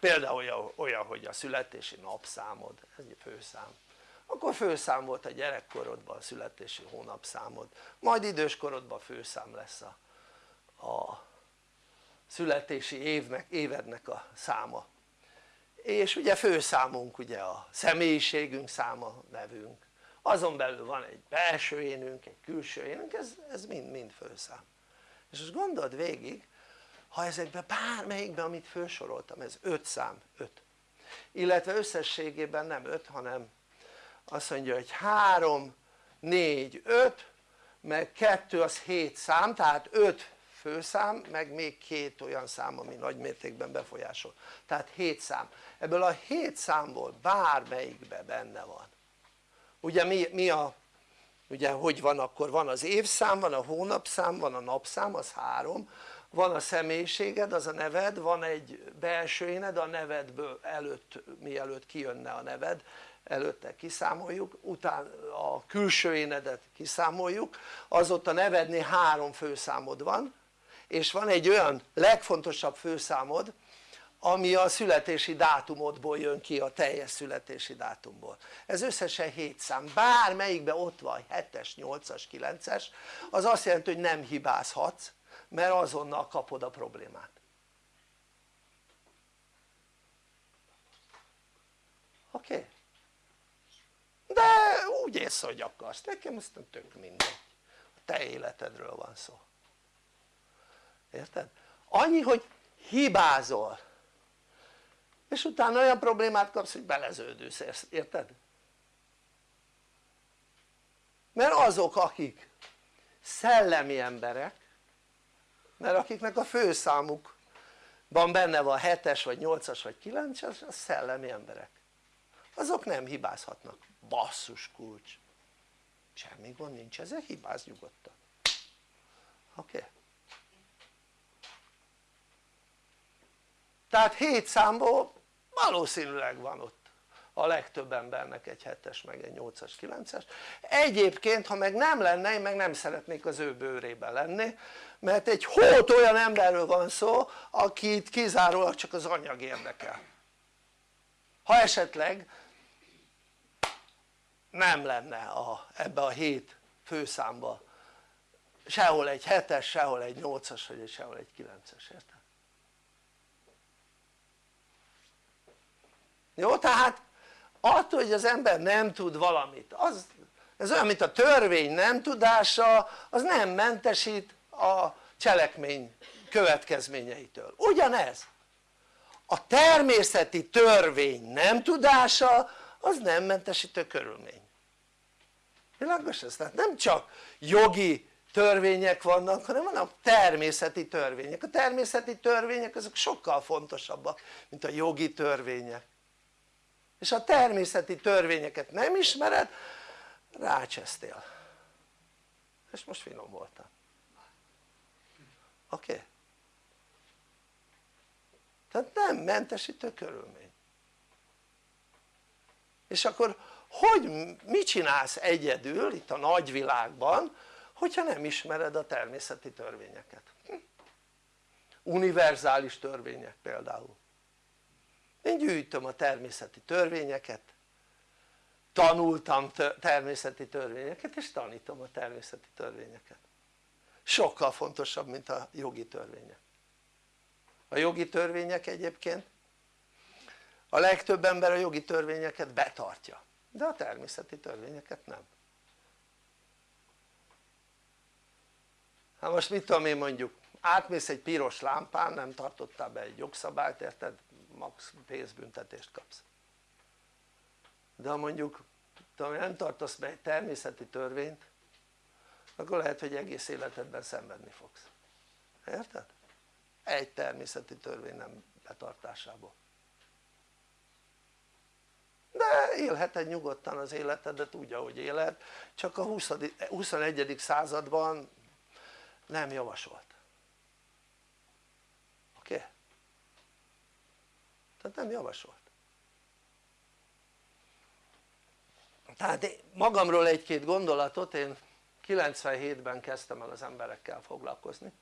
Például olyan, olyan hogy a születési napszámod ez egy főszám akkor főszám volt a gyerekkorodban a születési hónapszámod majd időskorodban főszám lesz a, a születési évnek, évednek a száma. És ugye főszámunk ugye a személyiségünk száma, nevünk. Azon belül van egy belső énünk, egy külső énünk, ez, ez mind, mind főszám. És most gondold végig ha ezekben bármelyikben amit felsoroltam ez 5 szám, 5 illetve összességében nem 5 hanem azt mondja hogy 3, 4, 5 meg 2 az 7 szám tehát 5 főszám meg még két olyan szám ami nagy mértékben befolyásol. Tehát 7 szám. Ebből a 7 számból bármelyikben benne van. Ugye mi, mi a ugye hogy van akkor? Van az évszám, van a hónapszám, van a napszám az három. Van a személyiséged az a neved, van egy belső éned a nevedből előtt mielőtt kijönne a neved előtte kiszámoljuk, utána a külső énedet kiszámoljuk, az ott a három főszámod van és van egy olyan legfontosabb főszámod ami a születési dátumodból jön ki a teljes születési dátumból ez összesen 7 szám, bármelyikben ott van 7-es, 8-as, 9-es az azt jelenti hogy nem hibázhatsz mert azonnal kapod a problémát oké? Okay? De úgy érsz hogy akarsz, nekem aztán tök mindegy. A te életedről van szó. Érted? annyi hogy hibázol. És utána olyan problémát kapsz hogy beleződülsz, érted? mert azok akik szellemi emberek mert akiknek a főszámukban benne van 7-es vagy 8-as vagy 9-es az szellemi emberek azok nem hibázhatnak, basszus kulcs semmi gond nincs ezzel, hibáz nyugodtan oké? Okay? tehát 7 számból valószínűleg van ott a legtöbb embernek egy 7-es meg egy 8-as 9-es egyébként ha meg nem lenne én meg nem szeretnék az ő bőrében lenni mert egy hót olyan emberről van szó akit kizárólag csak az anyag érdekel ha esetleg nem lenne a, ebbe a hét főszámba sehol egy 7-es, sehol egy 8-as vagy sehol egy 9-es, érted? jó? tehát attól hogy az ember nem tud valamit az, ez olyan mint a törvény nem tudása az nem mentesít a cselekmény következményeitől, ugyanez a természeti törvény nem tudása az nem mentesítő körülmény világos ez? tehát nem csak jogi törvények vannak hanem vannak természeti törvények, a természeti törvények azok sokkal fontosabbak mint a jogi törvények és a természeti törvényeket nem ismered rácsesztél és most finom voltam oké? Okay? tehát nem mentesítő körülmény és akkor hogy mit csinálsz egyedül itt a nagyvilágban hogyha nem ismered a természeti törvényeket? Hm? univerzális törvények például. Én gyűjtöm a természeti törvényeket tanultam természeti törvényeket és tanítom a természeti törvényeket. Sokkal fontosabb mint a jogi törvények. A jogi törvények egyébként a legtöbb ember a jogi törvényeket betartja de a természeti törvényeket nem. Hát most mit tudom én mondjuk átmész egy piros lámpán nem tartottál be egy jogszabályt érted? Max pénzbüntetést kapsz. De ha mondjuk tudom, nem tartasz be egy természeti törvényt akkor lehet hogy egész életedben szenvedni fogsz. Érted? egy természeti törvény nem betartásából de élheted nyugodtan az életedet úgy ahogy éled csak a 20, 21. században nem javasolt oké? Okay? tehát nem javasolt tehát magamról egy-két gondolatot én 97-ben kezdtem el az emberekkel foglalkozni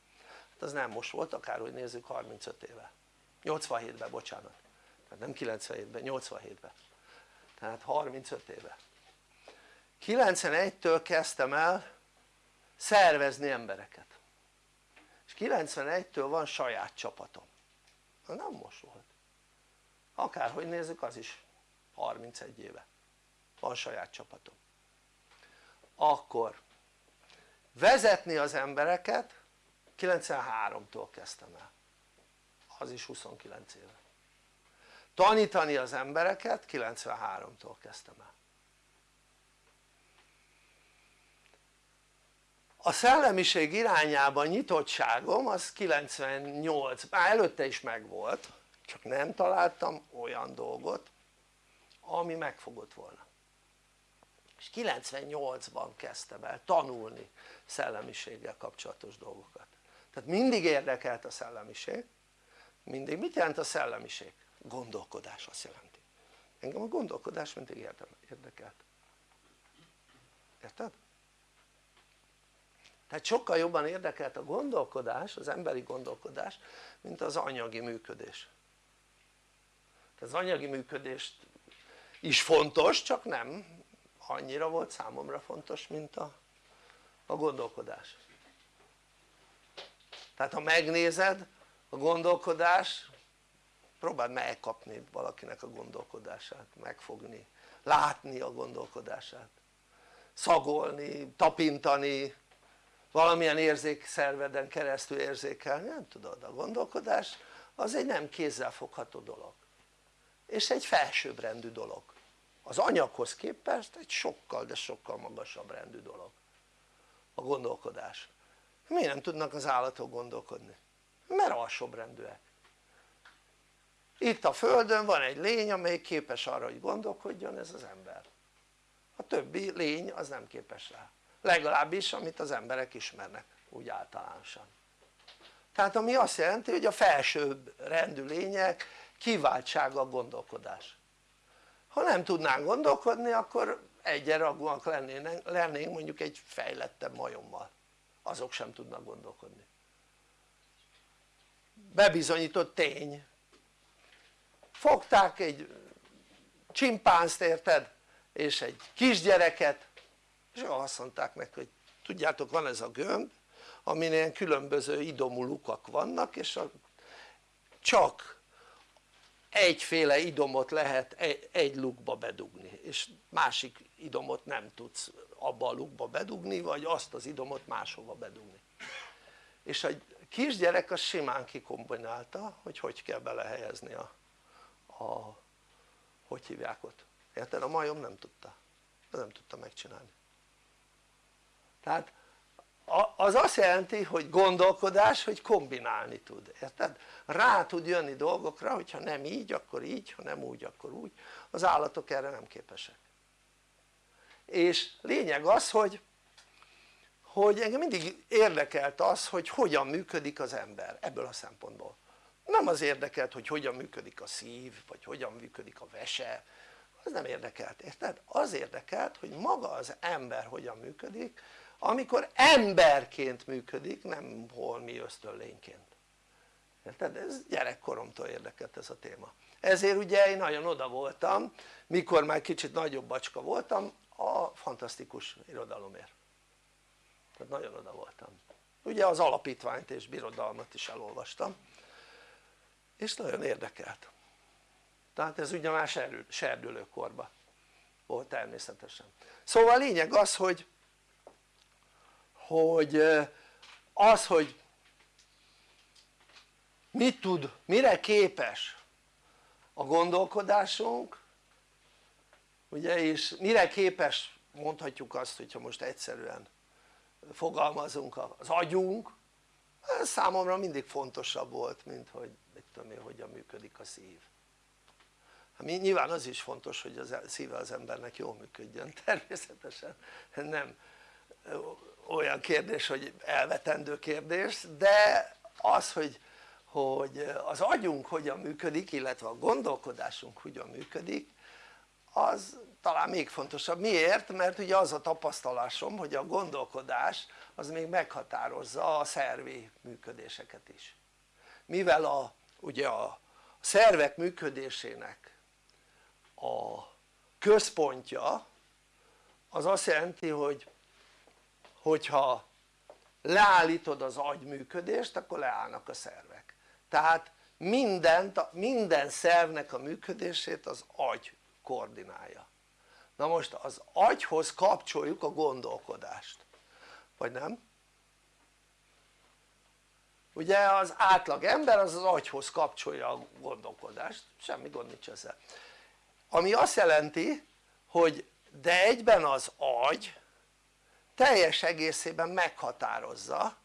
hát az nem most volt akárhogy nézzük 35 éve 87-ben bocsánat tehát nem 97-ben 87-ben tehát 35 éve. 91-től kezdtem el szervezni embereket. És 91-től van saját csapatom. Na nem most volt akárhogy nézzük az is 31 éve. Van saját csapatom. Akkor vezetni az embereket 93-tól kezdtem el. Az is 29 éve tanítani az embereket 93-tól kezdtem el. A szellemiség irányában nyitottságom az 98, már előtte is megvolt csak nem találtam olyan dolgot ami megfogott volna. És 98-ban kezdtem el tanulni szellemiséggel kapcsolatos dolgokat. Tehát mindig érdekelt a szellemiség. Mindig, mit jelent a szellemiség? Gondolkodás azt jelenti. Engem a gondolkodás mindig érdekelt. Érted? tehát sokkal jobban érdekelt a gondolkodás, az emberi gondolkodás mint az anyagi működés. Az anyagi működést is fontos csak nem annyira volt számomra fontos mint a, a gondolkodás. Tehát ha megnézed a gondolkodás próbáld megkapni valakinek a gondolkodását, megfogni, látni a gondolkodását szagolni, tapintani valamilyen érzékszerveden keresztül érzékelni, nem tudod, a gondolkodás az egy nem kézzelfogható dolog. És egy felsőbbrendű dolog. Az anyaghoz képest egy sokkal de sokkal magasabb rendű dolog. A gondolkodás. Miért nem tudnak az állatok gondolkodni? mert alsóbbrendűek itt a földön van egy lény amely képes arra hogy gondolkodjon ez az ember. A többi lény az nem képes rá. Legalábbis amit az emberek ismernek úgy általánosan. Tehát ami azt jelenti hogy a felsőbb rendű lények kiváltsága a gondolkodás. Ha nem tudnánk gondolkodni akkor egyenragúak lennénk, lennénk mondjuk egy fejlettebb majommal. Azok sem tudnak gondolkodni. Bebizonyított tény fogták egy csimpánzt érted? És egy kisgyereket és azt mondták neki hogy tudjátok van ez a gömb amin ilyen különböző idomú lukak vannak és a, csak egyféle idomot lehet egy, egy lukba bedugni és másik idomot nem tudsz abba a lukba bedugni vagy azt az idomot máshova bedugni. És a kisgyerek az simán kikombinálta hogy hogy kell belehelyezni a, a hogy hívják ott? Érted? a majom nem tudta. Nem tudta megcsinálni. Tehát az azt jelenti hogy gondolkodás hogy kombinálni tud, érted? rá tud jönni dolgokra hogyha nem így akkor így, ha nem úgy akkor úgy. Az állatok erre nem képesek. És lényeg az hogy hogy engem mindig érdekelt az hogy hogyan működik az ember ebből a szempontból nem az érdekelt hogy hogyan működik a szív vagy hogyan működik a vese. Az nem érdekelt, érted? az érdekelt hogy maga az ember hogyan működik amikor emberként működik nem holmi ösztönlényként. Érted? ez gyerekkoromtól érdekelt ez a téma. Ezért ugye én nagyon oda voltam mikor már kicsit nagyobb bacska voltam a fantasztikus irodalomért. Tehát nagyon oda voltam. Ugye az alapítványt és birodalmat is elolvastam és nagyon érdekelt. Tehát ez ugye már serdülőkorban volt természetesen. Szóval a lényeg az hogy hogy az hogy mit tud, mire képes a gondolkodásunk ugye és mire képes mondhatjuk azt hogyha most egyszerűen fogalmazunk az agyunk ez számomra mindig fontosabb volt mint hogy tudom én hogyan működik a szív. Hát nyilván az is fontos hogy a szíve az embernek jól működjön. *laughs* Természetesen nem olyan kérdés hogy elvetendő kérdés de az hogy, hogy az agyunk hogyan működik illetve a gondolkodásunk hogyan működik az talán még fontosabb, miért? mert ugye az a tapasztalásom hogy a gondolkodás az még meghatározza a szervi működéseket is. Mivel a, ugye a szervek működésének a központja az azt jelenti hogy hogyha leállítod az agy működést akkor leállnak a szervek. Tehát mindent, minden szervnek a működését az agy koordinálja. Na most az agyhoz kapcsoljuk a gondolkodást. Vagy nem? Ugye az átlag ember az az agyhoz kapcsolja a gondolkodást semmi gond nincs ezzel. Ami azt jelenti hogy de egyben az agy teljes egészében meghatározza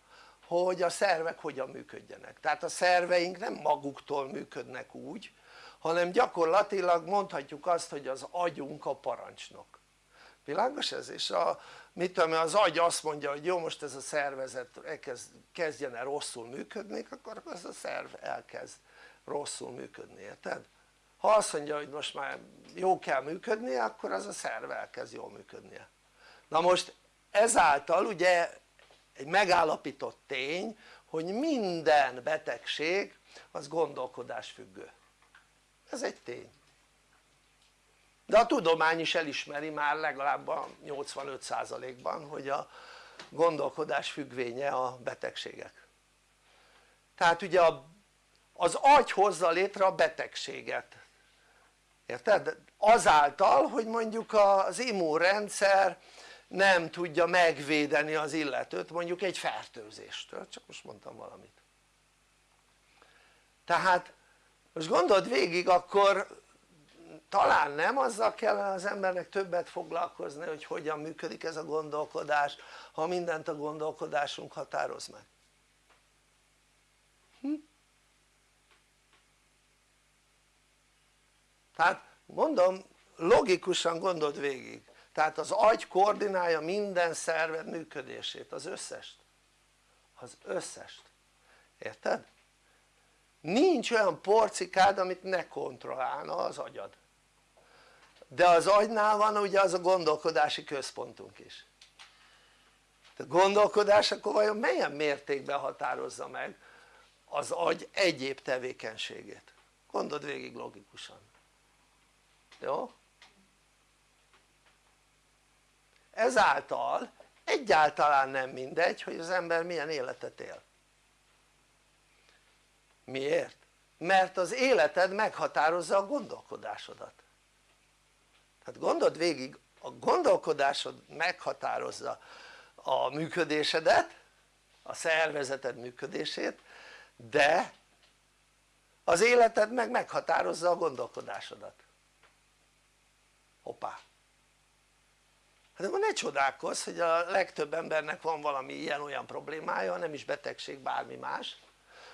hogy a szervek hogyan működjenek. Tehát a szerveink nem maguktól működnek úgy hanem gyakorlatilag mondhatjuk azt hogy az agyunk a parancsnok. Világos ez? és a, mit tudom az agy azt mondja hogy jó most ez a szervezet elkezd, kezdjen el rosszul működni akkor az a szerv elkezd rosszul működni érted? ha azt mondja hogy most már jó kell működnie akkor az a szerv elkezd jól működnie. Na most ezáltal ugye egy megállapított tény hogy minden betegség az gondolkodás függő. Ez egy tény de a tudomány is elismeri már legalább a 85%-ban hogy a gondolkodás függvénye a betegségek. Tehát ugye az agy hozza létre a betegséget. Érted? azáltal hogy mondjuk az immunrendszer nem tudja megvédeni az illetőt mondjuk egy fertőzéstől, csak most mondtam valamit. Tehát most gondold végig akkor talán nem azzal kellene az embernek többet foglalkozni hogy hogyan működik ez a gondolkodás ha mindent a gondolkodásunk határoz meg. Hm? tehát mondom logikusan gondold végig. Tehát az agy koordinálja minden szerved működését, az összest. Az összest, érted? nincs olyan porcikád amit ne kontrollálna az agyad de az agynál van ugye az a gondolkodási központunk is. A gondolkodás akkor vajon milyen mértékben határozza meg az agy egyéb tevékenységét? Gondold végig logikusan. Jó? ezáltal egyáltalán nem mindegy hogy az ember milyen életet él. Miért? mert az életed meghatározza a gondolkodásodat tehát gondold végig a gondolkodásod meghatározza a működésedet a szervezeted működését de az életed meg meghatározza a gondolkodásodat. Hoppá. Hát akkor ne csodálkozz hogy a legtöbb embernek van valami ilyen-olyan problémája nem is betegség bármi más.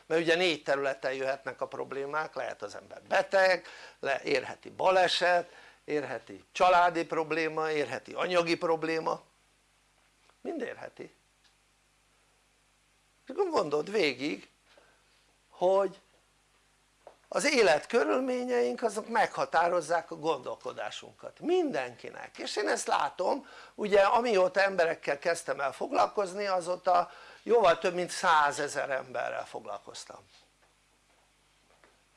Mert ugye négy területen jöhetnek a problémák lehet az ember beteg, érheti baleset, érheti. Családi probléma, érheti. Anyagi probléma. Mind érheti. És gondold végig hogy az élet körülményeink azok meghatározzák a gondolkodásunkat. Mindenkinek. És én ezt látom ugye amióta emberekkel kezdtem el foglalkozni azóta jóval több mint százezer emberrel foglalkoztam.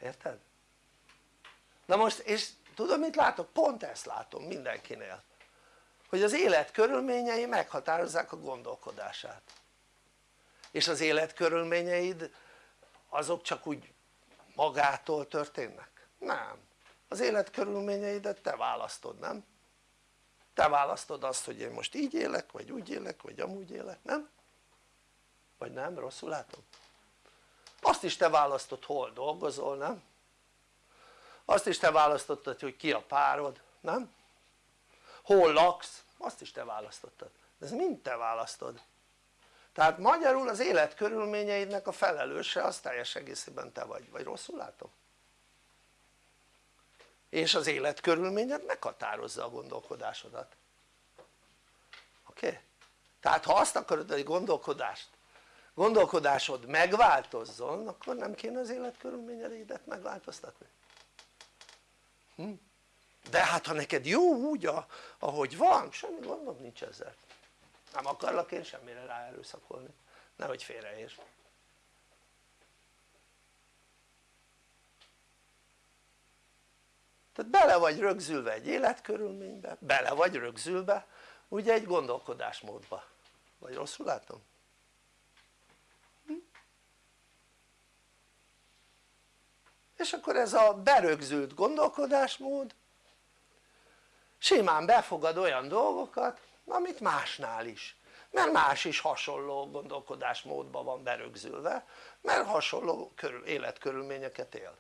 Érted? na most és tudod mit látok? pont ezt látom mindenkinél hogy az élet körülményei meghatározzák a gondolkodását és az élet körülményeid azok csak úgy magától történnek? nem, az élet körülményeidet te választod, nem? te választod azt hogy én most így élek vagy úgy élek vagy amúgy élek, nem? vagy nem? rosszul látom? azt is te választod hol dolgozol, nem? Azt is te választottad hogy ki a párod, nem? hol laksz, azt is te választottad, ez mind te választod tehát magyarul az élet körülményeidnek a felelőse az teljes egészében te vagy, vagy rosszul látom? és az élet körülményed meghatározza a gondolkodásodat oké? Okay? tehát ha azt akarod hogy gondolkodást gondolkodásod megváltozzon akkor nem kéne az életkörülményeidet megváltoztatni? De hát ha neked jó úgy ahogy van semmi gondom nincs ezzel. Nem akarlak én semmire ráerőszakolni nehogy félreérts. Tehát bele vagy rögzülve egy életkörülménybe, bele vagy rögzülve ugye egy gondolkodásmódba. Vagy rosszul látom? És akkor ez a berögzült gondolkodásmód simán befogad olyan dolgokat amit másnál is mert más is hasonló gondolkodásmódban van berögzülve mert hasonló körül, életkörülményeket él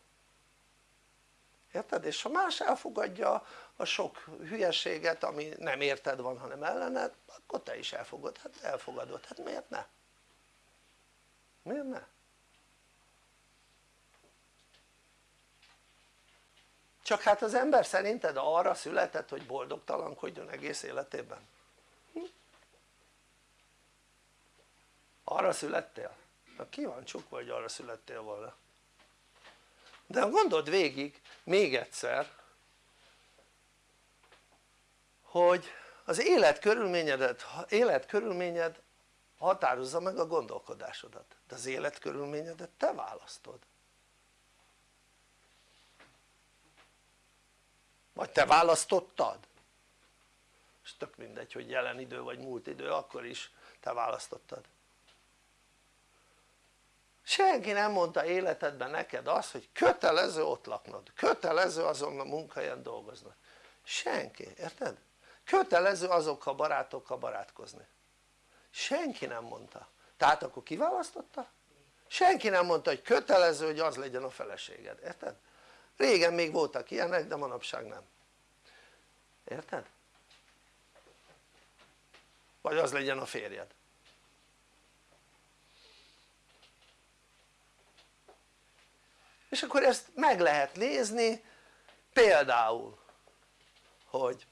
érted? és ha más elfogadja a sok hülyeséget ami nem érted van hanem ellened akkor te is elfogad, hát elfogadod, hát miért ne? miért ne? Csak hát az ember szerinted arra született hogy boldogtalankodjon egész életében? arra születtél? na kíváncsiuk hogy arra születtél volna de gondold végig még egyszer hogy az életkörülményedet, életkörülményed határozza meg a gondolkodásodat de az életkörülményedet te választod vagy te választottad? és tök mindegy hogy jelen idő vagy múlt idő akkor is te választottad senki nem mondta életedben neked azt hogy kötelező ott laknod, kötelező azon a munkahelyen dolgoznod senki, érted? kötelező azokkal a barátokkal barátkozni senki nem mondta, tehát akkor kiválasztotta? senki nem mondta hogy kötelező hogy az legyen a feleséged, érted? Régen még voltak ilyenek de manapság nem érted? vagy az legyen a férjed és akkor ezt meg lehet nézni például hogy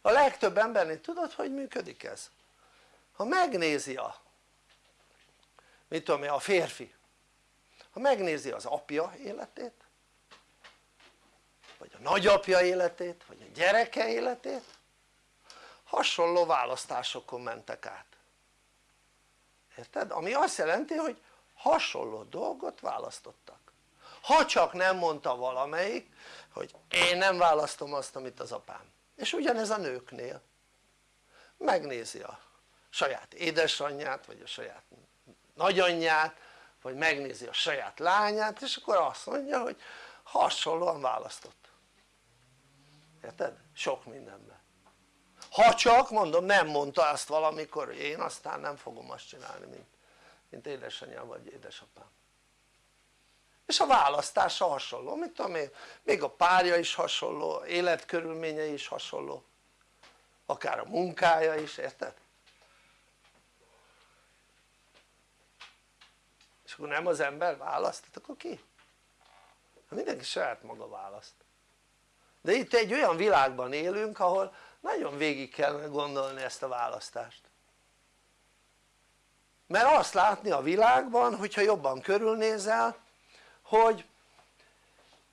a legtöbb embernél tudod hogy működik ez? ha megnézi a mit tudom én a férfi ha megnézi az apja életét nagyapja életét vagy a gyereke életét hasonló választásokon mentek át. Érted? ami azt jelenti hogy hasonló dolgot választottak. Ha csak nem mondta valamelyik hogy én nem választom azt amit az apám. És ugyanez a nőknél. Megnézi a saját édesanyját vagy a saját nagyanyját vagy megnézi a saját lányát és akkor azt mondja hogy hasonlóan választott érted? sok mindenben ha csak mondom nem mondta ezt valamikor hogy én aztán nem fogom azt csinálni mint, mint édesanyám vagy édesapám és a választása hasonló, mit tudom én, még a párja is hasonló, életkörülményei is hasonló akár a munkája is, érted? és akkor nem az ember választ, hát akkor ki? mindenki saját maga választ de itt egy olyan világban élünk ahol nagyon végig kell gondolni ezt a választást. Mert azt látni a világban hogyha jobban körülnézel hogy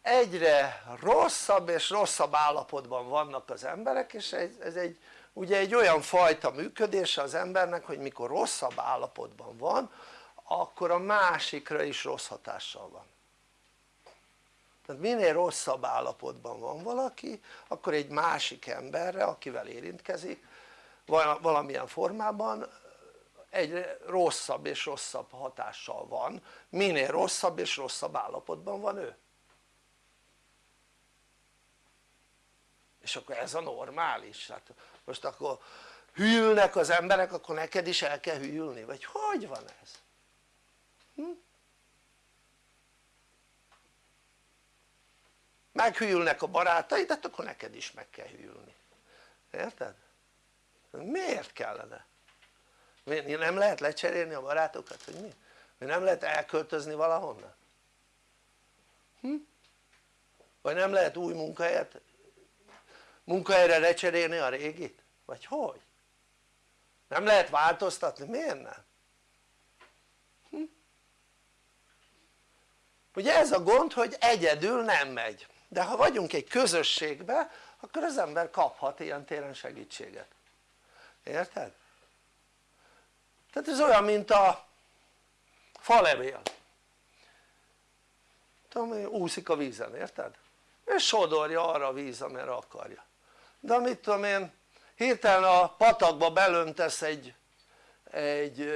egyre rosszabb és rosszabb állapotban vannak az emberek és ez egy ugye egy olyan fajta működése az embernek hogy mikor rosszabb állapotban van akkor a másikra is rossz hatással van tehát minél rosszabb állapotban van valaki akkor egy másik emberre akivel érintkezik valamilyen formában egyre rosszabb és rosszabb hatással van minél rosszabb és rosszabb állapotban van ő és akkor ez a normális hát most akkor hűlnek az emberek akkor neked is el kell hűlni vagy hogy van ez? Hm? Meghűlnek a barátaid hát akkor neked is meg kell hűlni érted? miért kellene? nem lehet lecserélni a barátokat hogy mi? nem lehet elköltözni valahonnan? Hm? vagy nem lehet új munkahelyet munkahelyre lecserélni a régit? vagy hogy? nem lehet változtatni? miért nem? Hm? ugye ez a gond hogy egyedül nem megy de ha vagyunk egy közösségbe akkor az ember kaphat ilyen téren segítséget érted? tehát ez olyan mint a falevél tudom úszik a vízen érted? és sodorja arra a víz amire akarja de mit tudom én hirtelen a patakba belöntesz egy, egy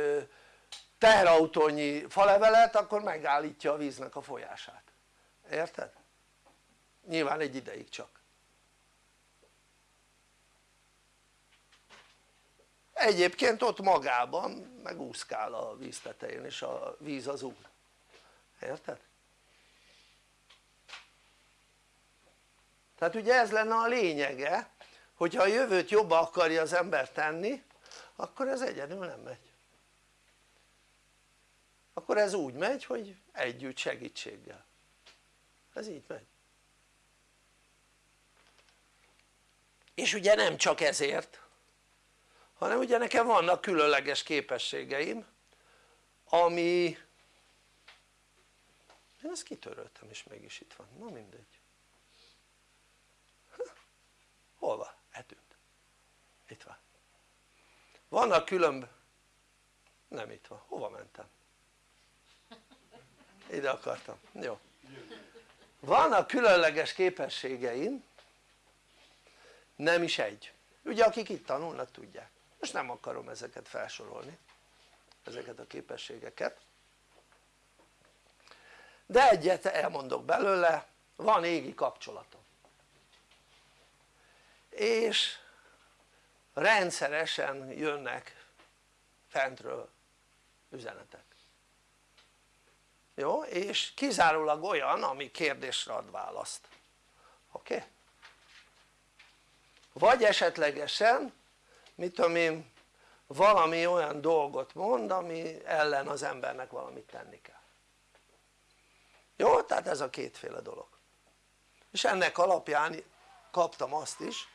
teherautónyi falevelet akkor megállítja a víznek a folyását érted? Nyilván egy ideig csak. Egyébként ott magában megúszkál a víz tetején és a víz az úr érted? tehát ugye ez lenne a lényege hogyha a jövőt jobba akarja az ember tenni akkor ez egyedül nem megy. Akkor ez úgy megy hogy együtt segítséggel. Ez így megy és ugye nem csak ezért hanem ugye nekem vannak különleges képességeim ami én ezt kitöröltem és mégis itt van, na mindegy. Hol van? eltűnt. Itt van. Vannak különb nem itt van, hova mentem? ide akartam, jó. Vannak különleges képességeim nem is egy ugye akik itt tanulnak tudják most nem akarom ezeket felsorolni ezeket a képességeket de egyet elmondok belőle van égi kapcsolatom és rendszeresen jönnek fentről üzenetek jó? és kizárólag olyan ami kérdésre ad választ oké? Okay? Vagy esetlegesen mit tudom én valami olyan dolgot mond ami ellen az embernek valamit tenni kell. Jó? tehát ez a kétféle dolog. És ennek alapján kaptam azt is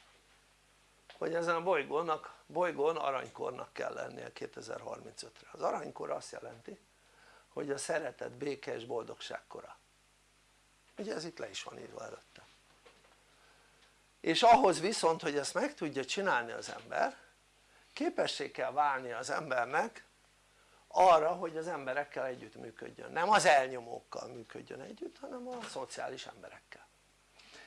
hogy ezen a bolygónak, bolygón aranykornak kell lennie 2035-re az aranykor azt jelenti hogy a szeretet, béke és boldogság kora. Ugye ez itt le is van írva előtte és ahhoz viszont hogy ezt meg tudja csinálni az ember képessé kell válni az embernek arra hogy az emberekkel együtt működjön, nem az elnyomókkal működjön együtt hanem a szociális emberekkel.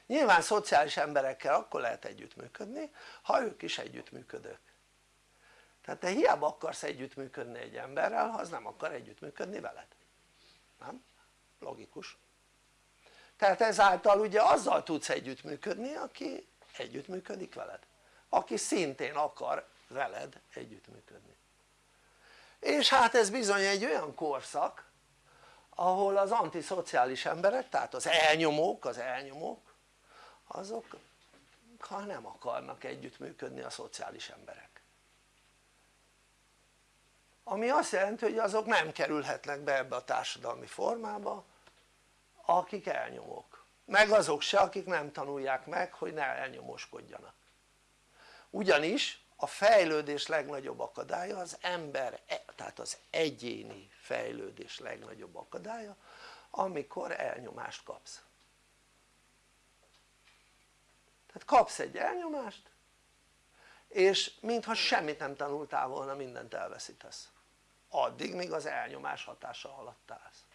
Nyilván szociális emberekkel akkor lehet együttműködni ha ők is együttműködők. Tehát te hiába akarsz együttműködni egy emberrel ha az nem akar együttműködni veled. Nem? logikus. Tehát ezáltal ugye azzal tudsz együttműködni aki együttműködik veled? Aki szintén akar veled együttműködni. És hát ez bizony egy olyan korszak ahol az antiszociális emberek tehát az elnyomók, az elnyomók azok ha nem akarnak együttműködni a szociális emberek. Ami azt jelenti hogy azok nem kerülhetnek be ebbe a társadalmi formába akik elnyomók meg azok se akik nem tanulják meg hogy ne elnyomóskodjanak ugyanis a fejlődés legnagyobb akadálya az ember, e, tehát az egyéni fejlődés legnagyobb akadálya amikor elnyomást kapsz. Tehát kapsz egy elnyomást és mintha semmit nem tanultál volna mindent elveszítesz. Addig míg az elnyomás hatása alatt állsz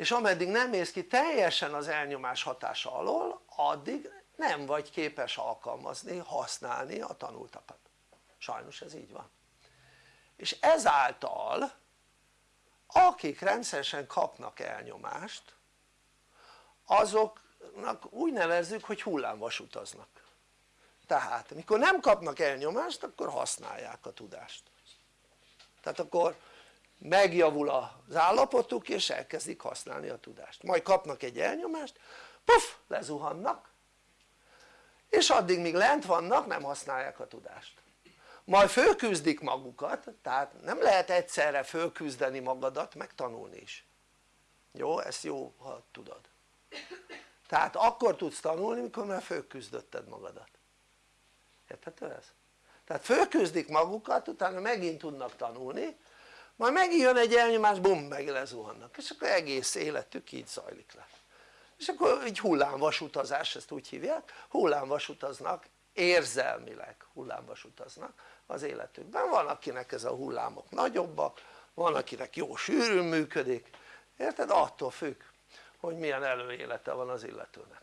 és ameddig nem mész ki teljesen az elnyomás hatása alól addig nem vagy képes alkalmazni, használni a tanultakat. Sajnos ez így van. És ezáltal akik rendszeresen kapnak elnyomást azoknak úgy nevezzük hogy hullámvasutaznak tehát mikor nem kapnak elnyomást akkor használják a tudást. Tehát akkor megjavul az állapotuk és elkezdik használni a tudást. Majd kapnak egy elnyomást puff lezuhannak. És addig míg lent vannak nem használják a tudást. Majd fölküzdik magukat tehát nem lehet egyszerre fölküzdeni magadat meg tanulni is. Jó? ezt jó ha tudod. Tehát akkor tudsz tanulni mikor már fölküzdötted magadat. Érthető ez? tehát fölküzdik magukat utána megint tudnak tanulni majd megint jön egy elnyomás bum meg lezuhannak. És akkor egész életük így zajlik le. És akkor egy hullámvasutazás ezt úgy hívják. Hullámvasutaznak érzelmileg hullámvasutaznak az életükben. Van akinek ez a hullámok nagyobbak van akinek jó sűrűn működik. Érted? attól függ hogy milyen előélete van az illetőnek.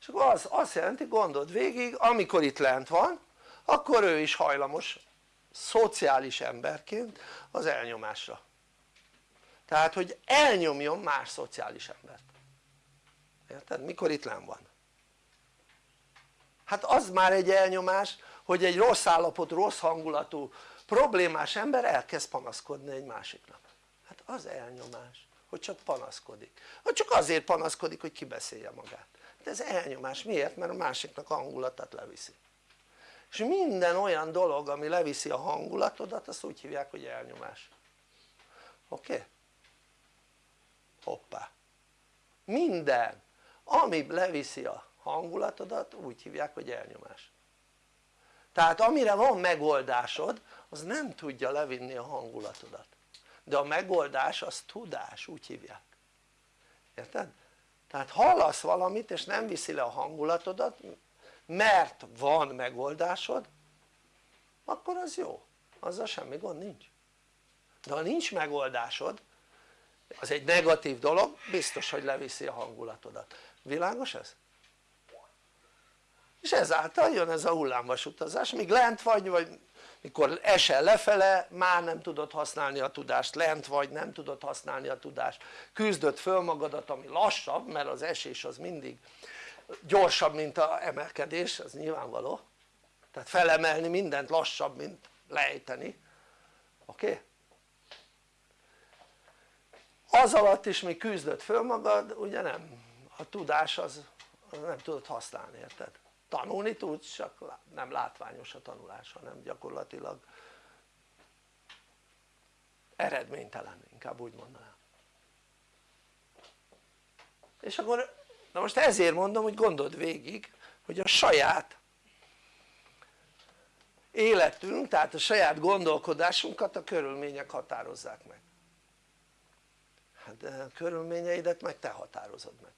És akkor az azt jelenti gondold végig amikor itt lent van akkor ő is hajlamos szociális emberként az elnyomásra. Tehát hogy elnyomjon más szociális embert. Érted? mikor itt lent van? Hát az már egy elnyomás hogy egy rossz állapotú, rossz hangulatú, problémás ember elkezd panaszkodni egy másiknak. Hát az elnyomás hogy csak panaszkodik, hogy csak azért panaszkodik hogy kibeszélje magát. De ez elnyomás, miért? mert a másiknak hangulatát leviszi és minden olyan dolog ami leviszi a hangulatodat azt úgy hívják hogy elnyomás oké? Okay? hoppá minden ami leviszi a hangulatodat úgy hívják hogy elnyomás tehát amire van megoldásod az nem tudja levinni a hangulatodat de a megoldás az tudás úgy hívják érted? tehát hallasz valamit és nem viszi le a hangulatodat mert van megoldásod akkor az jó, azzal semmi gond nincs. De ha nincs megoldásod az egy negatív dolog biztos hogy leviszi a hangulatodat, világos ez? és ezáltal jön ez a hullámvas utazás, míg lent vagy, vagy mikor esel lefele már nem tudod használni a tudást, lent vagy nem tudod használni a tudást, küzdöd föl magadat ami lassabb mert az esés az mindig gyorsabb mint a emelkedés, ez nyilvánvaló tehát felemelni mindent lassabb mint lejteni oké? Az alatt is még küzdöd föl magad ugye nem a tudás az, az nem tudod használni érted? tanulni tudsz csak nem látványos a tanulás hanem gyakorlatilag eredménytelen inkább úgy mondanám és akkor na most ezért mondom hogy gondold végig hogy a saját életünk tehát a saját gondolkodásunkat a körülmények határozzák meg. Hát a körülményeidet meg te határozod meg.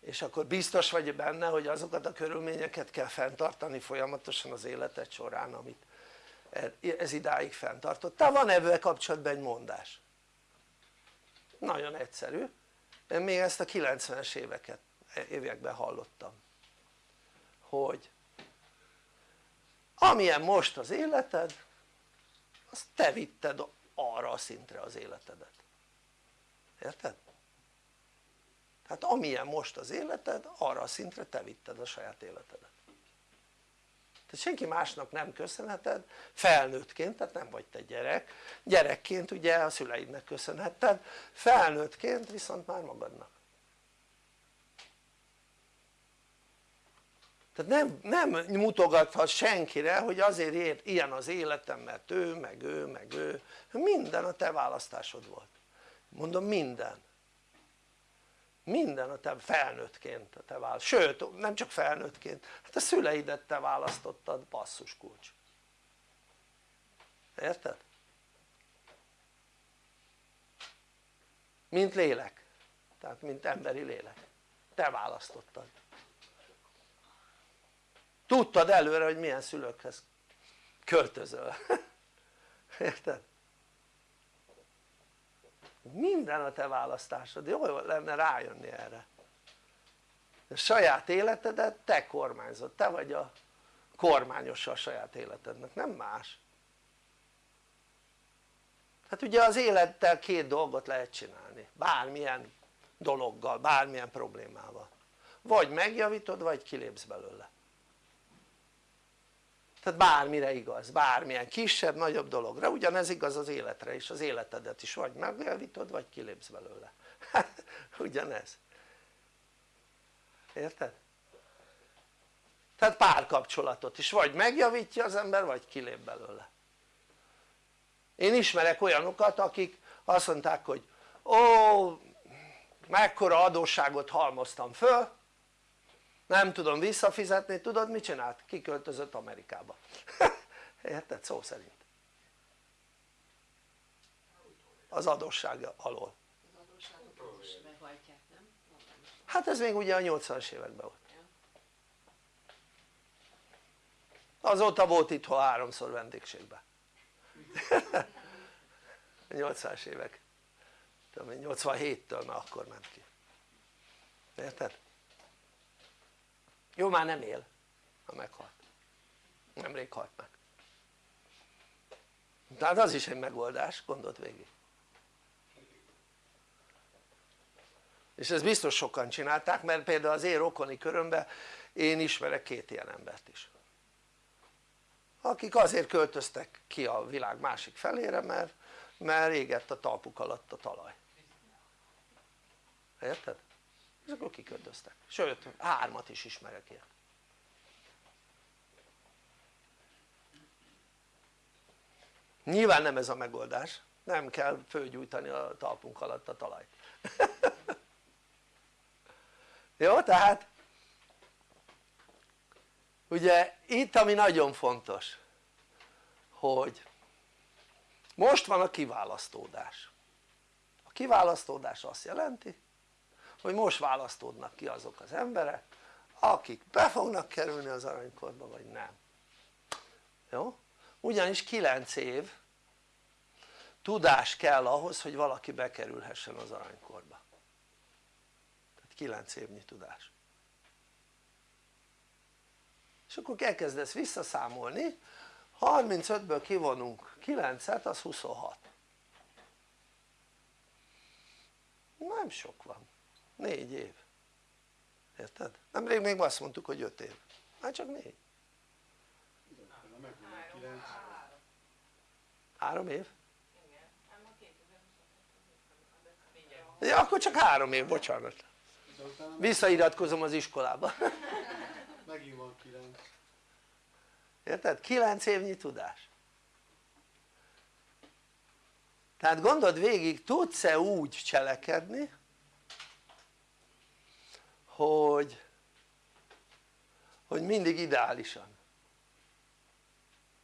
És akkor biztos vagy benne hogy azokat a körülményeket kell fenntartani folyamatosan az életed során amit ez idáig fenntartottál, van ebben kapcsolatban egy mondás? Nagyon egyszerű én még ezt a 90-es éveket, években hallottam hogy amilyen most az életed azt te vitted arra a szintre az életedet érted? tehát amilyen most az életed arra a szintre te vitted a saját életedet tehát senki másnak nem köszönheted felnőttként, tehát nem vagy te gyerek. Gyerekként ugye a szüleidnek köszönhetted felnőttként viszont már magadnak. Tehát nem, nem mutogathat senkire hogy azért ért ilyen az életem mert ő meg ő meg ő. Minden a te választásod volt. Mondom minden minden a te felnőttként a te választ, sőt nem csak felnőttként, hát a szüleidet te választottad basszus kulcs. Érted? mint lélek. Tehát mint emberi lélek. Te választottad. Tudtad előre hogy milyen szülőkhez költözöl. *laughs* Érted? Minden a te választásod, jó lenne rájönni erre. A saját életedet te kormányzod, te vagy a kormányosa a saját életednek, nem más. Hát ugye az élettel két dolgot lehet csinálni, bármilyen dologgal, bármilyen problémával. Vagy megjavítod vagy kilépsz belőle tehát bármire igaz, bármilyen kisebb, nagyobb dologra, ugyanez igaz az életre is, az életedet is. Vagy megjavítod vagy kilépsz belőle. *laughs* Ugyanez. Érted? tehát párkapcsolatot is. Vagy megjavítja az ember vagy kilép belőle. Én ismerek olyanokat akik azt mondták hogy ó mekkora adósságot halmoztam föl nem tudom visszafizetni, tudod mit csinált? kiköltözött Amerikába. *laughs* Érted? szó szerint. Az adósság alól. Hát ez még ugye a 80-as években volt. Azóta volt itthon háromszor vendégségben. *laughs* 80-as évek. 87-től már akkor ment ki. Érted? Jó már nem él. Ha meghalt. Nemrég halt meg. Tehát az is egy megoldás gondolt végig. És ezt biztos sokan csinálták mert például az én rokoni körömben én ismerek két ilyen embert is. Akik azért költöztek ki a világ másik felére mert, mert égett a talpuk alatt a talaj. Érted? És akkor kiköltöztek, sőt hármat is ismerek ilyet nyilván nem ez a megoldás, nem kell fölgyújtani a talpunk alatt a talajt. *laughs* Jó tehát ugye itt ami nagyon fontos hogy most van a kiválasztódás. A kiválasztódás azt jelenti hogy most választódnak ki azok az emberek akik be fognak kerülni az aranykorba vagy nem. Jó? ugyanis 9 év tudás kell ahhoz hogy valaki bekerülhessen az aranykorba. Tehát 9 évnyi tudás. És akkor elkezdesz visszaszámolni 35-ből kivonunk 9-et az 26 nem sok van 4 év. Érted? nemrég még azt mondtuk hogy 5 év. Hát csak 4 3 év? ja akkor csak 3 év bocsánat. Visszairatkozom az iskolába. *laughs* Megint van 9 érted? 9 évnyi tudás. Tehát gondold végig tudsz-e úgy cselekedni hogy hogy mindig ideálisan.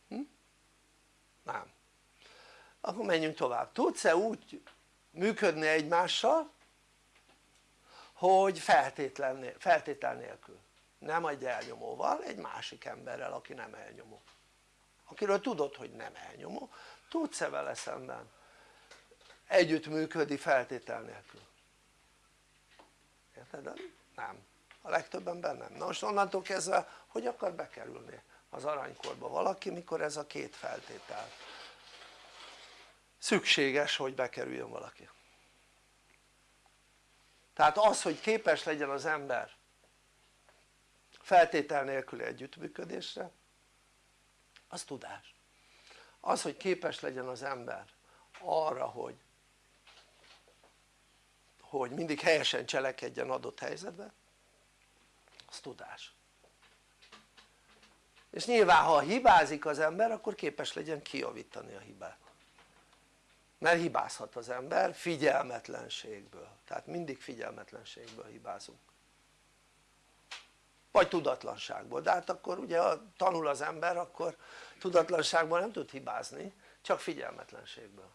Hm? nem. Akkor menjünk tovább, tudsz-e úgy működni egymással hogy feltétlen, feltétel nélkül? Nem egy elnyomóval, egy másik emberrel aki nem elnyomó. Akiről tudod hogy nem elnyomó. Tudsz-e vele szemben? Együttműködni feltétel nélkül. Érted? nem, a legtöbb ember nem, na most onnantól kezdve hogy akar bekerülni az aranykorba valaki mikor ez a két feltétel? Szükséges hogy bekerüljön valaki. Tehát az hogy képes legyen az ember feltétel nélküli együttműködésre az tudás. Az hogy képes legyen az ember arra hogy hogy mindig helyesen cselekedjen adott helyzetben az tudás. És nyilván ha hibázik az ember akkor képes legyen kijavítani a hibát. Mert hibázhat az ember figyelmetlenségből. Tehát mindig figyelmetlenségből hibázunk. Vagy tudatlanságból, de hát akkor ugye ha tanul az ember akkor tudatlanságból nem tud hibázni csak figyelmetlenségből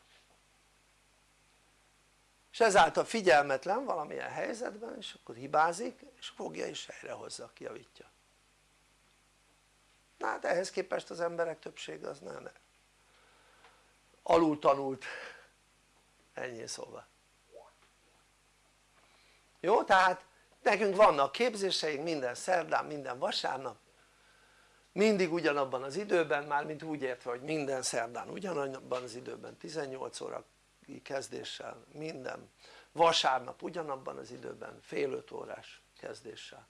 és ezáltal figyelmetlen valamilyen helyzetben és akkor hibázik és fogja és helyrehozza, kijavítja na hát ehhez képest az emberek többsége az nem. Alul tanult. Ennyi szóval. Jó? tehát nekünk vannak képzéseink minden szerdán, minden vasárnap. Mindig ugyanabban az időben, már mint úgy értve hogy minden szerdán ugyanabban az időben 18 óra kezdéssel, minden. Vasárnap ugyanabban az időben fél öt órás kezdéssel.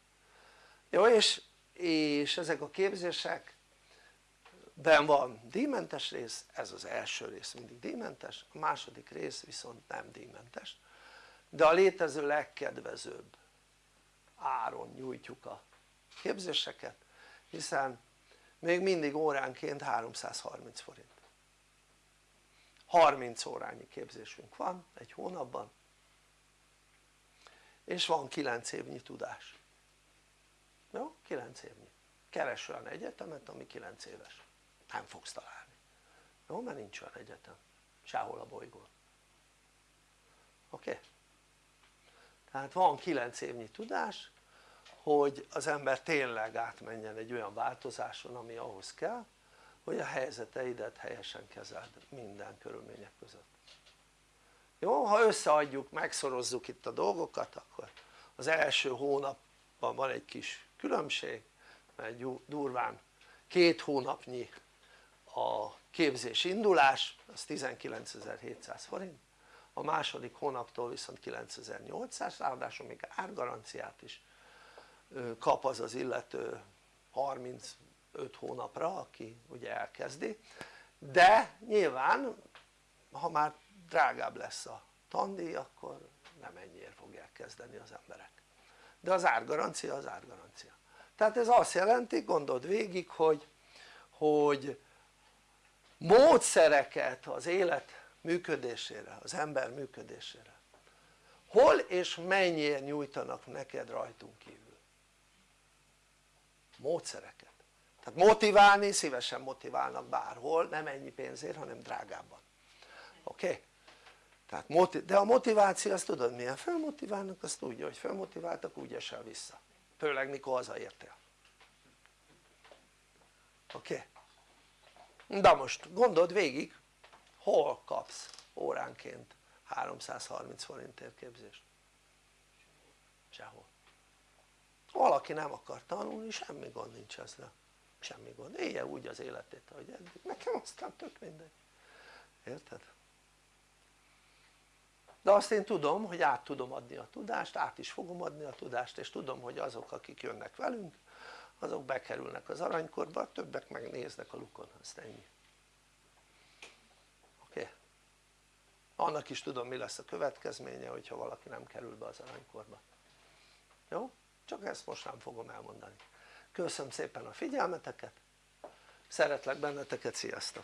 Jó és, és ezek a képzések ben van díjmentes rész, ez az első rész mindig díjmentes, a második rész viszont nem díjmentes de a létező legkedvezőbb áron nyújtjuk a képzéseket hiszen még mindig óránként 330 forint 30 órányi képzésünk van egy hónapban és van 9 évnyi tudás jó? 9 évnyi keres olyan egyetemet ami 9 éves nem fogsz találni jó? mert nincs olyan egyetem sehol a bolygón oké? Tehát van 9 évnyi tudás hogy az ember tényleg átmenjen egy olyan változáson ami ahhoz kell hogy a helyzeteidet helyesen kezeld minden körülmények között jó? ha összeadjuk, megszorozzuk itt a dolgokat akkor az első hónapban van egy kis különbség mert durván két hónapnyi a képzés indulás az 19.700 forint a második hónaptól viszont 9800 ráadásul még árgaranciát is kap az az illető 35 hónapra aki ugye elkezdi. De nyilván ha már drágább lesz a tandíj akkor nem ennyiért fogják kezdeni az emberek. De az árgarancia az árgarancia. Tehát ez azt jelenti gondold végig hogy, hogy módszereket az élet működésére, az ember működésére hol és mennyiért nyújtanak neked rajtunk kívül? Módszereket tehát motiválni szívesen motiválnak bárhol nem ennyi pénzért hanem drágábban oké? Okay? tehát de a motiváció azt tudod milyen felmotiválnak azt tudja hogy felmotiváltak úgy esel vissza főleg mikor hazaértél oké? Okay? de most gondold végig hol kapsz óránként 330 forintért képzést? sehol valaki nem akar tanulni semmi gond nincs ezzel semmi gond, élje úgy az életét ahogy eddig, nekem aztán tök mindegy érted? de azt én tudom hogy át tudom adni a tudást, át is fogom adni a tudást és tudom hogy azok akik jönnek velünk azok bekerülnek az aranykorba, a többek megnéznek a lukon, azt ennyi oké? Okay? annak is tudom mi lesz a következménye hogyha valaki nem kerül be az aranykorba jó? csak ezt most nem fogom elmondani köszönöm szépen a figyelmeteket szeretlek benneteket, sziasztok!